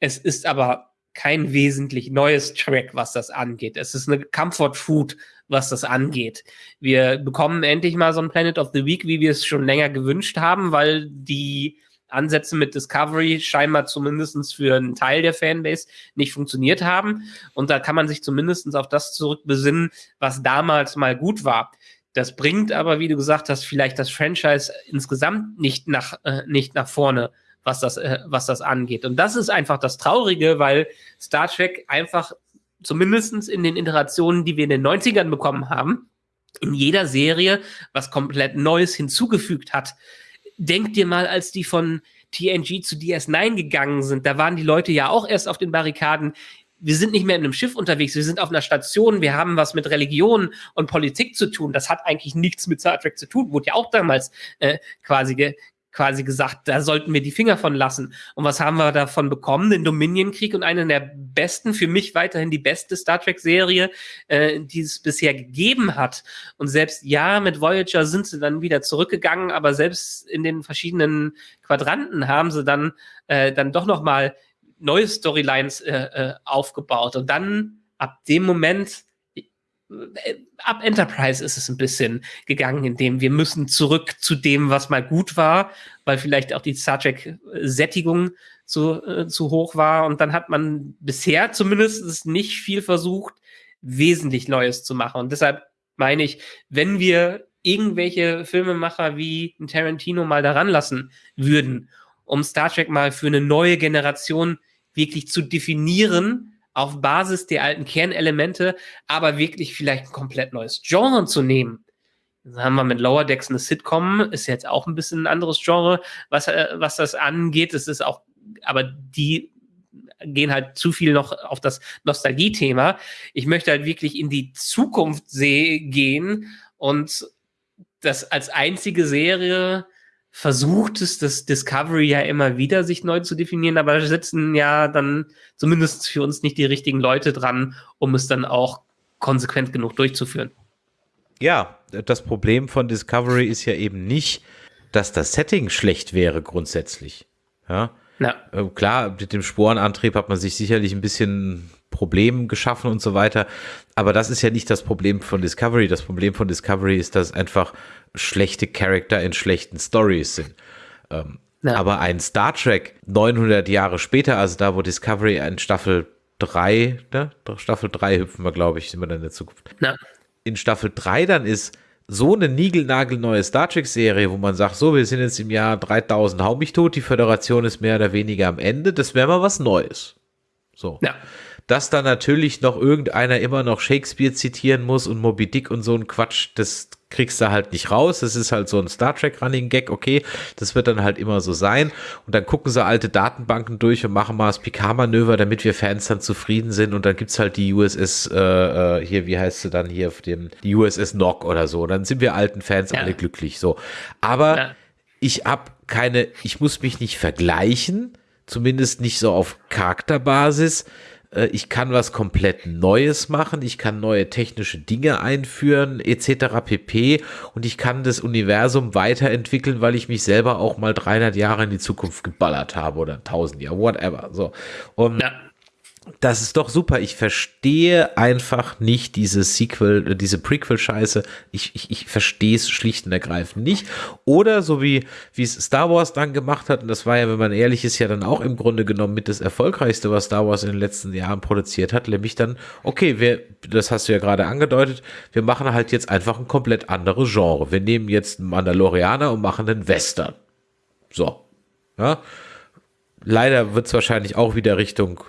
Es ist aber kein wesentlich neues Track, was das angeht. Es ist eine Comfort Food was das angeht. Wir bekommen endlich mal so ein Planet of the Week, wie wir es schon länger gewünscht haben, weil die Ansätze mit Discovery scheinbar zumindest für einen Teil der Fanbase nicht funktioniert haben. Und da kann man sich zumindest auf das zurückbesinnen, was damals mal gut war. Das bringt aber, wie du gesagt hast, vielleicht das Franchise insgesamt nicht nach, äh, nicht nach vorne, was das, äh, was das angeht. Und das ist einfach das Traurige, weil Star Trek einfach zumindest in den Iterationen, die wir in den 90ern bekommen haben, in jeder Serie was komplett Neues hinzugefügt hat. Denk dir mal, als die von TNG zu DS9 gegangen sind, da waren die Leute ja auch erst auf den Barrikaden. Wir sind nicht mehr in einem Schiff unterwegs, wir sind auf einer Station, wir haben was mit Religion und Politik zu tun. Das hat eigentlich nichts mit Star Trek zu tun, wurde ja auch damals äh, quasi ge quasi gesagt, da sollten wir die Finger von lassen. Und was haben wir davon bekommen? Den Dominion-Krieg und einen der besten, für mich weiterhin die beste Star Trek-Serie, äh, die es bisher gegeben hat. Und selbst ja, mit Voyager sind sie dann wieder zurückgegangen, aber selbst in den verschiedenen Quadranten haben sie dann, äh, dann doch noch mal neue Storylines äh, äh, aufgebaut. Und dann ab dem Moment ab Enterprise ist es ein bisschen gegangen, indem wir müssen zurück zu dem, was mal gut war, weil vielleicht auch die Star Trek-Sättigung zu, äh, zu hoch war. Und dann hat man bisher zumindest nicht viel versucht, wesentlich Neues zu machen. Und deshalb meine ich, wenn wir irgendwelche Filmemacher wie Tarantino mal daran lassen würden, um Star Trek mal für eine neue Generation wirklich zu definieren, auf Basis der alten Kernelemente, aber wirklich vielleicht ein komplett neues Genre zu nehmen. Dann haben wir mit Lower Decks eine Sitcom, ist jetzt auch ein bisschen ein anderes Genre, was, äh, was das angeht. Es ist auch, aber die gehen halt zu viel noch auf das Nostalgie-Thema. Ich möchte halt wirklich in die Zukunft gehen und das als einzige Serie versucht es das Discovery ja immer wieder, sich neu zu definieren, aber sitzen ja dann zumindest für uns nicht die richtigen Leute dran, um es dann auch konsequent genug durchzuführen. Ja, das Problem von Discovery ist ja eben nicht, dass das Setting schlecht wäre grundsätzlich. Ja. ja. Äh, klar, mit dem Sporenantrieb hat man sich sicherlich ein bisschen Problem geschaffen und so weiter. Aber das ist ja nicht das Problem von Discovery. Das Problem von Discovery ist, dass einfach schlechte Charakter in schlechten Stories sind. Ähm, ja. Aber ein Star Trek 900 Jahre später, also da, wo Discovery in Staffel 3, ne? Staffel 3 hüpfen wir, glaube ich, sind wir dann in der Zukunft. Ja. In Staffel 3 dann ist so eine niegelnagelneue Star Trek-Serie, wo man sagt, so, wir sind jetzt im Jahr 3000, hau mich tot, die Föderation ist mehr oder weniger am Ende, das wäre mal was Neues. So. Ja dass da natürlich noch irgendeiner immer noch Shakespeare zitieren muss und Moby Dick und so ein Quatsch, das kriegst du halt nicht raus. Das ist halt so ein Star Trek Running Gag, okay, das wird dann halt immer so sein. Und dann gucken sie alte Datenbanken durch und machen mal das Picard-Manöver, damit wir Fans dann zufrieden sind. Und dann gibt's halt die USS, äh, äh, hier, wie heißt sie dann hier auf dem, die USS Nock oder so. Dann sind wir alten Fans ja. alle glücklich, so. Aber ja. ich hab keine, ich muss mich nicht vergleichen, zumindest nicht so auf Charakterbasis ich kann was komplett Neues machen, ich kann neue technische Dinge einführen, etc. pp. Und ich kann das Universum weiterentwickeln, weil ich mich selber auch mal 300 Jahre in die Zukunft geballert habe oder 1000 Jahre, whatever. So. Und ja das ist doch super. Ich verstehe einfach nicht diese Sequel, diese Prequel-Scheiße. Ich, ich, ich verstehe es schlicht und ergreifend nicht. Oder so wie, wie es Star Wars dann gemacht hat, und das war ja, wenn man ehrlich ist, ja dann auch im Grunde genommen mit das Erfolgreichste, was Star Wars in den letzten Jahren produziert hat, nämlich dann, okay, wir, das hast du ja gerade angedeutet, wir machen halt jetzt einfach ein komplett anderes Genre. Wir nehmen jetzt einen Mandalorianer und machen einen Western. So. Ja. Leider wird es wahrscheinlich auch wieder Richtung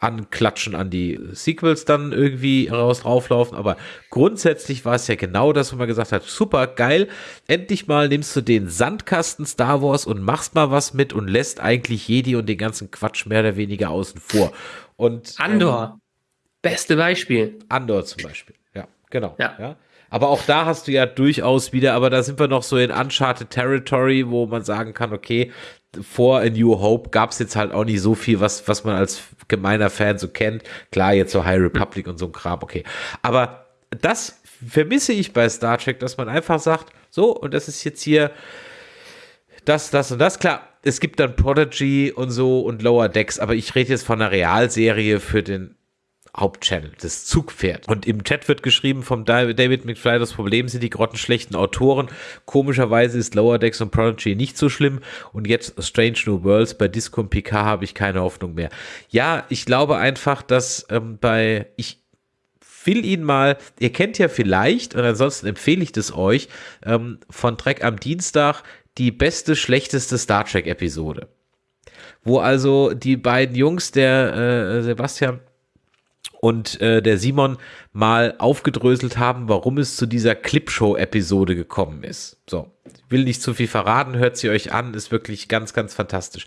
anklatschen an die Sequels dann irgendwie raus drauflaufen. Aber grundsätzlich war es ja genau das, wo man gesagt hat, super geil, endlich mal nimmst du den Sandkasten Star Wars und machst mal was mit und lässt eigentlich Jedi und den ganzen Quatsch mehr oder weniger außen vor. Und Andor, ähm, beste Beispiel. Andor zum Beispiel, ja, genau. Ja. ja. Aber auch da hast du ja durchaus wieder, aber da sind wir noch so in Uncharted Territory, wo man sagen kann, okay, vor A New Hope gab es jetzt halt auch nicht so viel, was, was man als gemeiner Fan so kennt. Klar, jetzt so High Republic und so ein Kram, okay. Aber das vermisse ich bei Star Trek, dass man einfach sagt, so, und das ist jetzt hier das, das und das. Klar, es gibt dann Prodigy und so und Lower Decks, aber ich rede jetzt von einer Realserie für den Hauptchannel, das Zugpferd. Und im Chat wird geschrieben vom David McFly, das Problem sind die grottenschlechten Autoren. Komischerweise ist Lower Decks und Prodigy nicht so schlimm. Und jetzt Strange New Worlds bei Disco und Picard habe ich keine Hoffnung mehr. Ja, ich glaube einfach, dass ähm, bei, ich, will ihn mal, ihr kennt ja vielleicht, und ansonsten empfehle ich das euch, ähm, von Trek am Dienstag die beste, schlechteste Star Trek Episode. Wo also die beiden Jungs, der äh, Sebastian und äh, der Simon mal aufgedröselt haben, warum es zu dieser Clipshow-Episode gekommen ist. So, will nicht zu viel verraten, hört sie euch an, ist wirklich ganz, ganz fantastisch.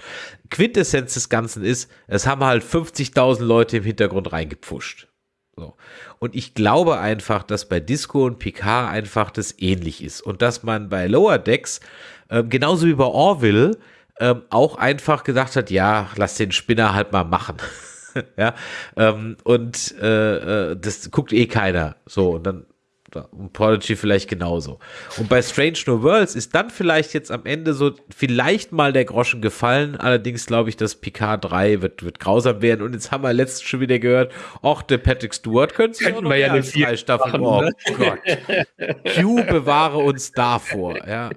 Quintessenz des Ganzen ist, es haben halt 50.000 Leute im Hintergrund reingepfuscht. So. Und ich glaube einfach, dass bei Disco und Picard einfach das ähnlich ist und dass man bei Lower Decks, äh, genauso wie bei Orville, äh, auch einfach gedacht hat, ja, lass den Spinner halt mal machen. ja, ähm, und äh, äh, das guckt eh keiner. So, und dann und Prodigy vielleicht genauso. Und bei Strange New Worlds ist dann vielleicht jetzt am Ende so vielleicht mal der Groschen gefallen. Allerdings glaube ich, dass Picard 3 wird, wird grausam werden. Und jetzt haben wir letztens schon wieder gehört, ach, der Patrick Stewart könnte sich auch noch ja eine drei Staffeln. Oh ne? Gott. Q bewahre uns davor. Ja.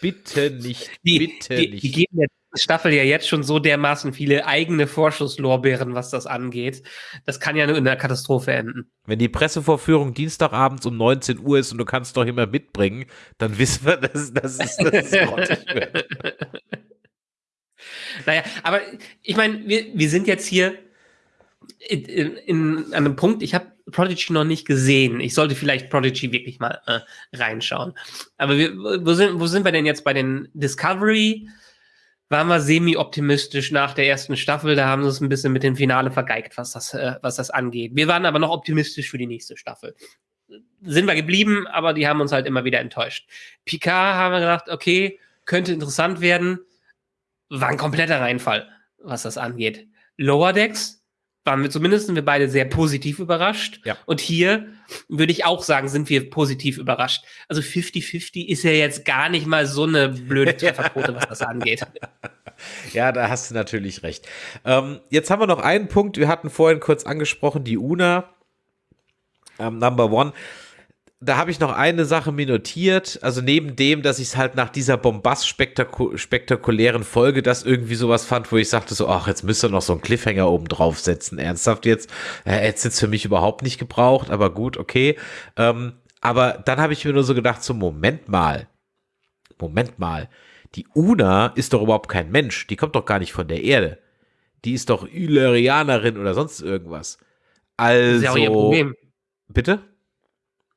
Bitte nicht. Die, bitte die, nicht. Die geben der Staffel ja jetzt schon so dermaßen viele eigene Vorschusslorbeeren, was das angeht. Das kann ja nur in einer Katastrophe enden. Wenn die Pressevorführung Dienstagabends um 19 Uhr ist und du kannst doch immer mitbringen, dann wissen wir, dass, dass, es, dass es grottig wird. Naja, aber ich meine, wir, wir sind jetzt hier in, in, an einem Punkt, ich habe Prodigy noch nicht gesehen. Ich sollte vielleicht Prodigy wirklich mal äh, reinschauen. Aber wir, wo, sind, wo sind wir denn jetzt bei den Discovery? waren wir semi-optimistisch nach der ersten Staffel. Da haben sie es ein bisschen mit dem Finale vergeigt, was das, äh, was das angeht. Wir waren aber noch optimistisch für die nächste Staffel. Sind wir geblieben, aber die haben uns halt immer wieder enttäuscht. Picard haben wir gedacht, okay, könnte interessant werden. War ein kompletter Reinfall, was das angeht. Lower Decks waren wir zumindest wir beide sehr positiv überrascht. Ja. Und hier würde ich auch sagen, sind wir positiv überrascht. Also 50-50 ist ja jetzt gar nicht mal so eine blöde Trefferquote, was das angeht. Ja, da hast du natürlich recht. Ähm, jetzt haben wir noch einen Punkt. Wir hatten vorhin kurz angesprochen, die UNA, ähm, Number One da habe ich noch eine Sache mir notiert. Also neben dem, dass ich es halt nach dieser bombast-spektakulären Folge das irgendwie sowas fand, wo ich sagte so, ach, jetzt müsste noch so ein Cliffhanger oben draufsetzen. Ernsthaft jetzt? Äh, hätte es jetzt für mich überhaupt nicht gebraucht, aber gut, okay. Ähm, aber dann habe ich mir nur so gedacht, so Moment mal. Moment mal. Die Una ist doch überhaupt kein Mensch. Die kommt doch gar nicht von der Erde. Die ist doch Illyrianerin oder sonst irgendwas. Also. Das ist ja auch ihr also Problem. Bitte?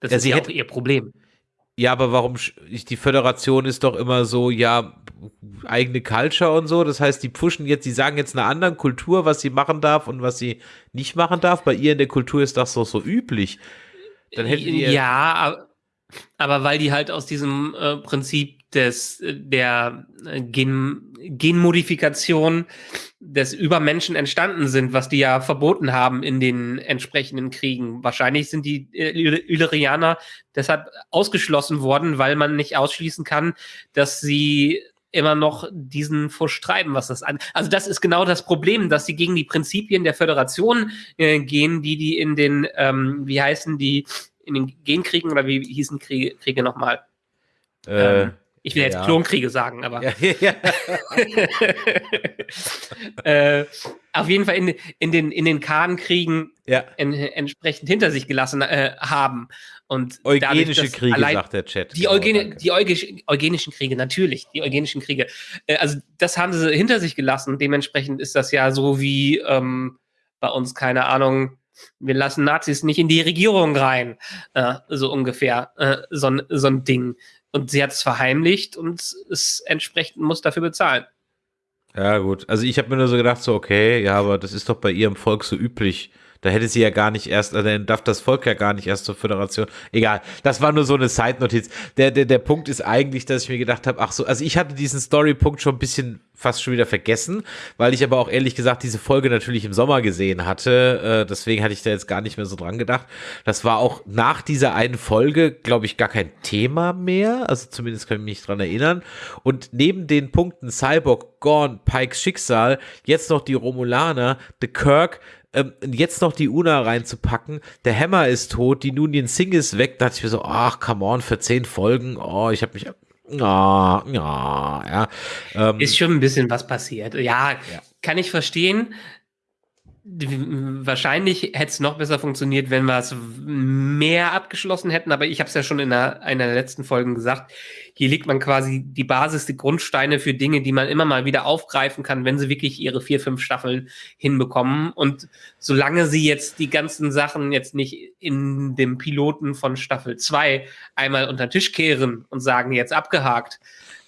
Das ja, ist ja auch ihr Problem. Ja, aber warum, die Föderation ist doch immer so, ja, eigene Culture und so. Das heißt, die pushen jetzt, die sagen jetzt einer anderen Kultur, was sie machen darf und was sie nicht machen darf. Bei ihr in der Kultur ist das doch so üblich. Dann hätten die ja, aber, weil die halt aus diesem äh, Prinzip des, der äh, Gen, Genmodifikation des Übermenschen entstanden sind, was die ja verboten haben in den entsprechenden Kriegen. Wahrscheinlich sind die äh, Illyrianer deshalb ausgeschlossen worden, weil man nicht ausschließen kann, dass sie immer noch diesen Fusch treiben, was das an. Also das ist genau das Problem, dass sie gegen die Prinzipien der Föderation äh, gehen, die die in den, ähm, wie heißen die, in den Genkriegen oder wie hießen Kriege, Kriege nochmal? Äh, ähm, ich will jetzt ja. Klonkriege sagen, aber. Ja, ja. äh, auf jeden Fall in, in den, in den Kahnkriegen en, entsprechend hinter sich gelassen äh, haben. Und eugenische dadurch, Kriege, allein, sagt der Chat. Die, genau, Eugene, die Euge, eugenischen Kriege, natürlich, die eugenischen Kriege. Äh, also das haben sie hinter sich gelassen. Dementsprechend ist das ja so wie ähm, bei uns, keine Ahnung, wir lassen Nazis nicht in die Regierung rein. Äh, so ungefähr. Äh, so, so ein Ding. Und sie hat es verheimlicht und es entsprechend muss dafür bezahlen. Ja, gut. Also ich habe mir nur so gedacht, so, okay, ja, aber das ist doch bei ihrem Volk so üblich. Da hätte sie ja gar nicht erst, also dann darf das Volk ja gar nicht erst zur Föderation. Egal, das war nur so eine Side-Notiz. Der, der, der Punkt ist eigentlich, dass ich mir gedacht habe, ach so, also ich hatte diesen Story-Punkt schon ein bisschen fast schon wieder vergessen, weil ich aber auch ehrlich gesagt diese Folge natürlich im Sommer gesehen hatte. Äh, deswegen hatte ich da jetzt gar nicht mehr so dran gedacht. Das war auch nach dieser einen Folge, glaube ich, gar kein Thema mehr. Also zumindest kann ich mich dran erinnern. Und neben den Punkten Cyborg, Gorn, Pikes Schicksal, jetzt noch die Romulaner, The Kirk, ähm, jetzt noch die Una reinzupacken, der Hammer ist tot, die Nunien Singh ist weg, da dachte ich mir so, ach, come on, für zehn Folgen, oh, ich habe mich, ja, ja, ja. Ähm, ist schon ein bisschen was passiert. Ja, ja, kann ich verstehen. Wahrscheinlich hätte es noch besser funktioniert, wenn wir es mehr abgeschlossen hätten, aber ich habe es ja schon in einer, einer der letzten Folgen gesagt. Hier legt man quasi die Basis, die Grundsteine für Dinge, die man immer mal wieder aufgreifen kann, wenn sie wirklich ihre vier, fünf Staffeln hinbekommen. Und solange sie jetzt die ganzen Sachen jetzt nicht in dem Piloten von Staffel 2 einmal unter den Tisch kehren und sagen, jetzt abgehakt,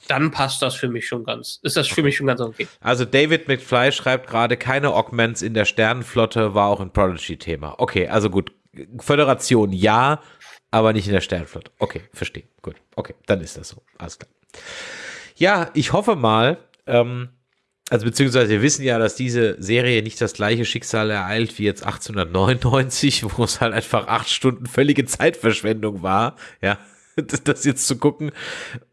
dann passt das für mich schon ganz. Ist das für mich schon ganz okay. Also David McFly schreibt gerade, keine Augments in der Sternenflotte war auch ein Prodigy-Thema. Okay, also gut. Föderation ja, aber nicht in der Sternenflotte. Okay, verstehe. Gut. Okay, dann ist das so. Alles klar. Ja, ich hoffe mal, ähm, also beziehungsweise wir wissen ja, dass diese Serie nicht das gleiche Schicksal ereilt wie jetzt 1899, wo es halt einfach acht Stunden völlige Zeitverschwendung war. Ja, das jetzt zu gucken,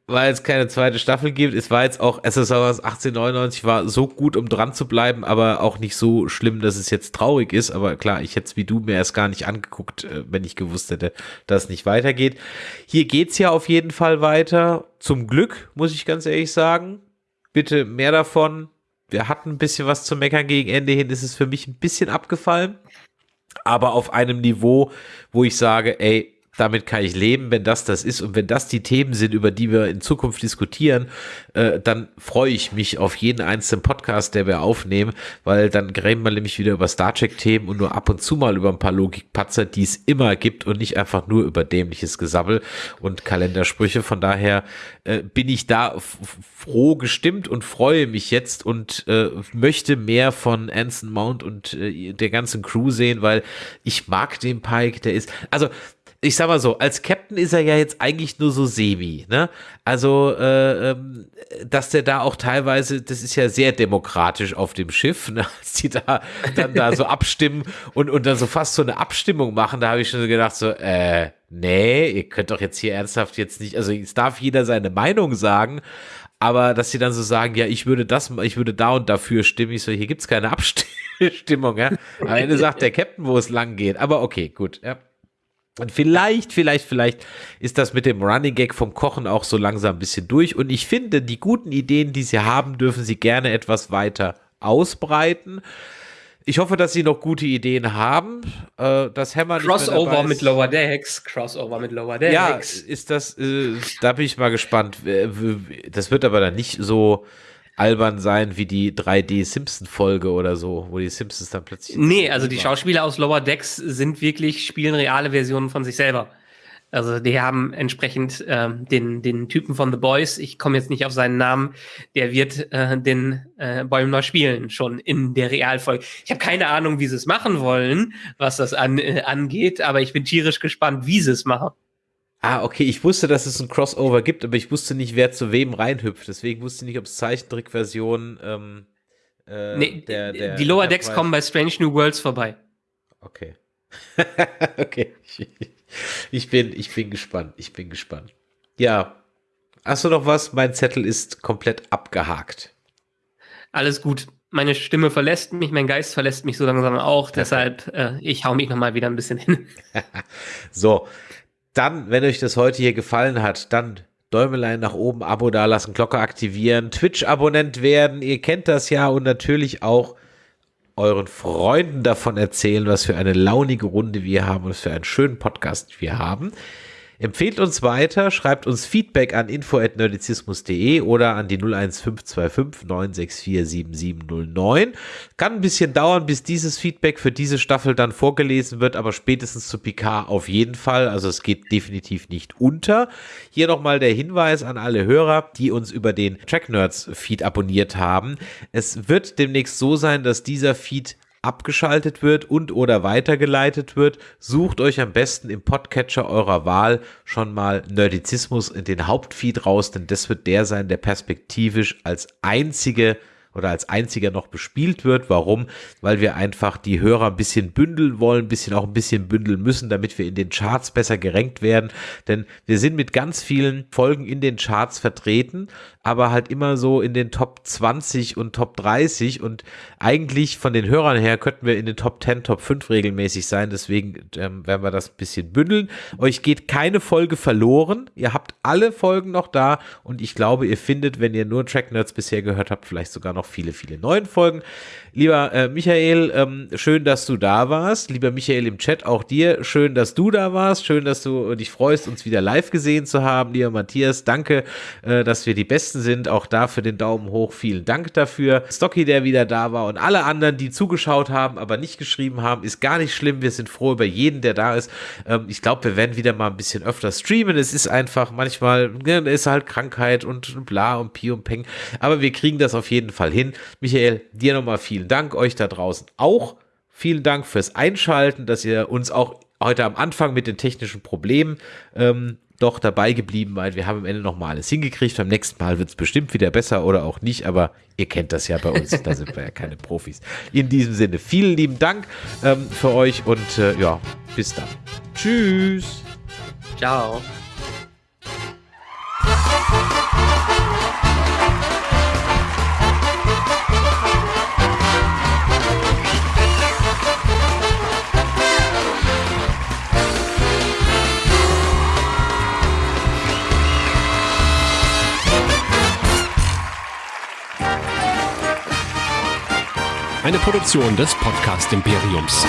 weil es keine zweite Staffel gibt. Es war jetzt auch SSR 1899 war so gut, um dran zu bleiben, aber auch nicht so schlimm, dass es jetzt traurig ist. Aber klar, ich hätte es wie du mir erst gar nicht angeguckt, äh, wenn ich gewusst hätte, dass es nicht weitergeht. Hier geht's ja auf jeden Fall weiter. Zum Glück, muss ich ganz ehrlich sagen. Bitte mehr davon. Wir hatten ein bisschen was zu meckern gegen Ende hin, ist es für mich ein bisschen abgefallen. Aber auf einem Niveau, wo ich sage, ey, damit kann ich leben, wenn das das ist und wenn das die Themen sind, über die wir in Zukunft diskutieren, äh, dann freue ich mich auf jeden einzelnen Podcast, der wir aufnehmen, weil dann reden wir nämlich wieder über Star Trek Themen und nur ab und zu mal über ein paar Logikpatzer, die es immer gibt und nicht einfach nur über dämliches Gesabbel und Kalendersprüche. Von daher äh, bin ich da froh gestimmt und freue mich jetzt und äh, möchte mehr von Anson Mount und äh, der ganzen Crew sehen, weil ich mag den Pike, der ist, also ich sag mal so, als Captain ist er ja jetzt eigentlich nur so semi, ne? Also, äh, ähm, dass der da auch teilweise, das ist ja sehr demokratisch auf dem Schiff, ne? als die da dann da so abstimmen und, und dann so fast so eine Abstimmung machen, da habe ich schon gedacht, so, äh, nee, ihr könnt doch jetzt hier ernsthaft jetzt nicht, also es darf jeder seine Meinung sagen, aber dass sie dann so sagen, ja, ich würde das, ich würde da und dafür stimmen, ich so, hier gibt's keine Abstimmung, ja. Am Ende sagt der Captain, wo es lang geht, aber okay, gut, ja. Und vielleicht, vielleicht, vielleicht ist das mit dem Running Gag vom Kochen auch so langsam ein bisschen durch. Und ich finde, die guten Ideen, die sie haben, dürfen sie gerne etwas weiter ausbreiten. Ich hoffe, dass sie noch gute Ideen haben. Äh, das Hammer Crossover mit Lower Decks. Crossover mit Lower Decks. Ja, ist das, äh, da bin ich mal gespannt. Das wird aber dann nicht so albern sein wie die 3D-Simpson-Folge oder so, wo die Simpsons dann plötzlich. Nee, also die Schauspieler aus Lower Decks sind wirklich, spielen reale Versionen von sich selber. Also die haben entsprechend ähm, den, den Typen von The Boys, ich komme jetzt nicht auf seinen Namen, der wird äh, den äh, Bäumler spielen, schon in der Realfolge. Ich habe keine Ahnung, wie sie es machen wollen, was das an, äh, angeht, aber ich bin tierisch gespannt, wie sie es machen. Ah, okay, ich wusste, dass es ein Crossover gibt, aber ich wusste nicht, wer zu wem reinhüpft. Deswegen wusste ich nicht, ob es Zeichentrickversionen. Ähm, äh, nee, der, der, die Lower Decks kommen bei Strange New Worlds vorbei. Okay. okay. Ich bin, ich bin gespannt. Ich bin gespannt. Ja. Hast du noch was? Mein Zettel ist komplett abgehakt. Alles gut. Meine Stimme verlässt mich, mein Geist verlässt mich so langsam auch. Deshalb, äh, ich hau mich noch mal wieder ein bisschen hin. so, dann, wenn euch das heute hier gefallen hat, dann Däumelein nach oben, Abo dalassen, Glocke aktivieren, Twitch-Abonnent werden, ihr kennt das ja und natürlich auch euren Freunden davon erzählen, was für eine launige Runde wir haben und was für einen schönen Podcast wir haben. Empfehlt uns weiter, schreibt uns Feedback an info.nerdizismus.de oder an die 01525 964 7709. Kann ein bisschen dauern, bis dieses Feedback für diese Staffel dann vorgelesen wird, aber spätestens zu Picard auf jeden Fall. Also es geht definitiv nicht unter. Hier nochmal der Hinweis an alle Hörer, die uns über den Track Nerds Feed abonniert haben. Es wird demnächst so sein, dass dieser Feed abgeschaltet wird und oder weitergeleitet wird, sucht euch am besten im Podcatcher eurer Wahl schon mal Nerdizismus in den Hauptfeed raus, denn das wird der sein, der perspektivisch als einzige oder als einziger noch bespielt wird. Warum? Weil wir einfach die Hörer ein bisschen bündeln wollen, ein bisschen auch ein bisschen bündeln müssen, damit wir in den Charts besser gerankt werden. Denn wir sind mit ganz vielen Folgen in den Charts vertreten, aber halt immer so in den Top 20 und Top 30 und eigentlich von den Hörern her könnten wir in den Top 10, Top 5 regelmäßig sein. Deswegen ähm, werden wir das ein bisschen bündeln. Euch geht keine Folge verloren. Ihr habt alle Folgen noch da und ich glaube, ihr findet, wenn ihr nur Track Nerds bisher gehört habt, vielleicht sogar noch noch viele, viele neuen Folgen. Lieber äh, Michael, ähm, schön, dass du da warst. Lieber Michael im Chat, auch dir schön, dass du da warst. Schön, dass du dich freust, uns wieder live gesehen zu haben. Lieber Matthias, danke, äh, dass wir die Besten sind. Auch dafür den Daumen hoch. Vielen Dank dafür. Stocky, der wieder da war und alle anderen, die zugeschaut haben, aber nicht geschrieben haben, ist gar nicht schlimm. Wir sind froh über jeden, der da ist. Ähm, ich glaube, wir werden wieder mal ein bisschen öfter streamen. Es ist einfach manchmal, ne, ist halt Krankheit und bla und Pi und Peng. Aber wir kriegen das auf jeden Fall hin. Michael, dir nochmal vielen Dank euch da draußen auch. Vielen Dank fürs Einschalten, dass ihr uns auch heute am Anfang mit den technischen Problemen ähm, doch dabei geblieben seid. Wir haben am Ende noch mal alles hingekriegt. Beim nächsten Mal wird es bestimmt wieder besser oder auch nicht, aber ihr kennt das ja bei uns. da sind wir ja keine Profis. In diesem Sinne, vielen lieben Dank ähm, für euch und äh, ja, bis dann. Tschüss. Ciao. Eine Produktion des Podcast Imperiums.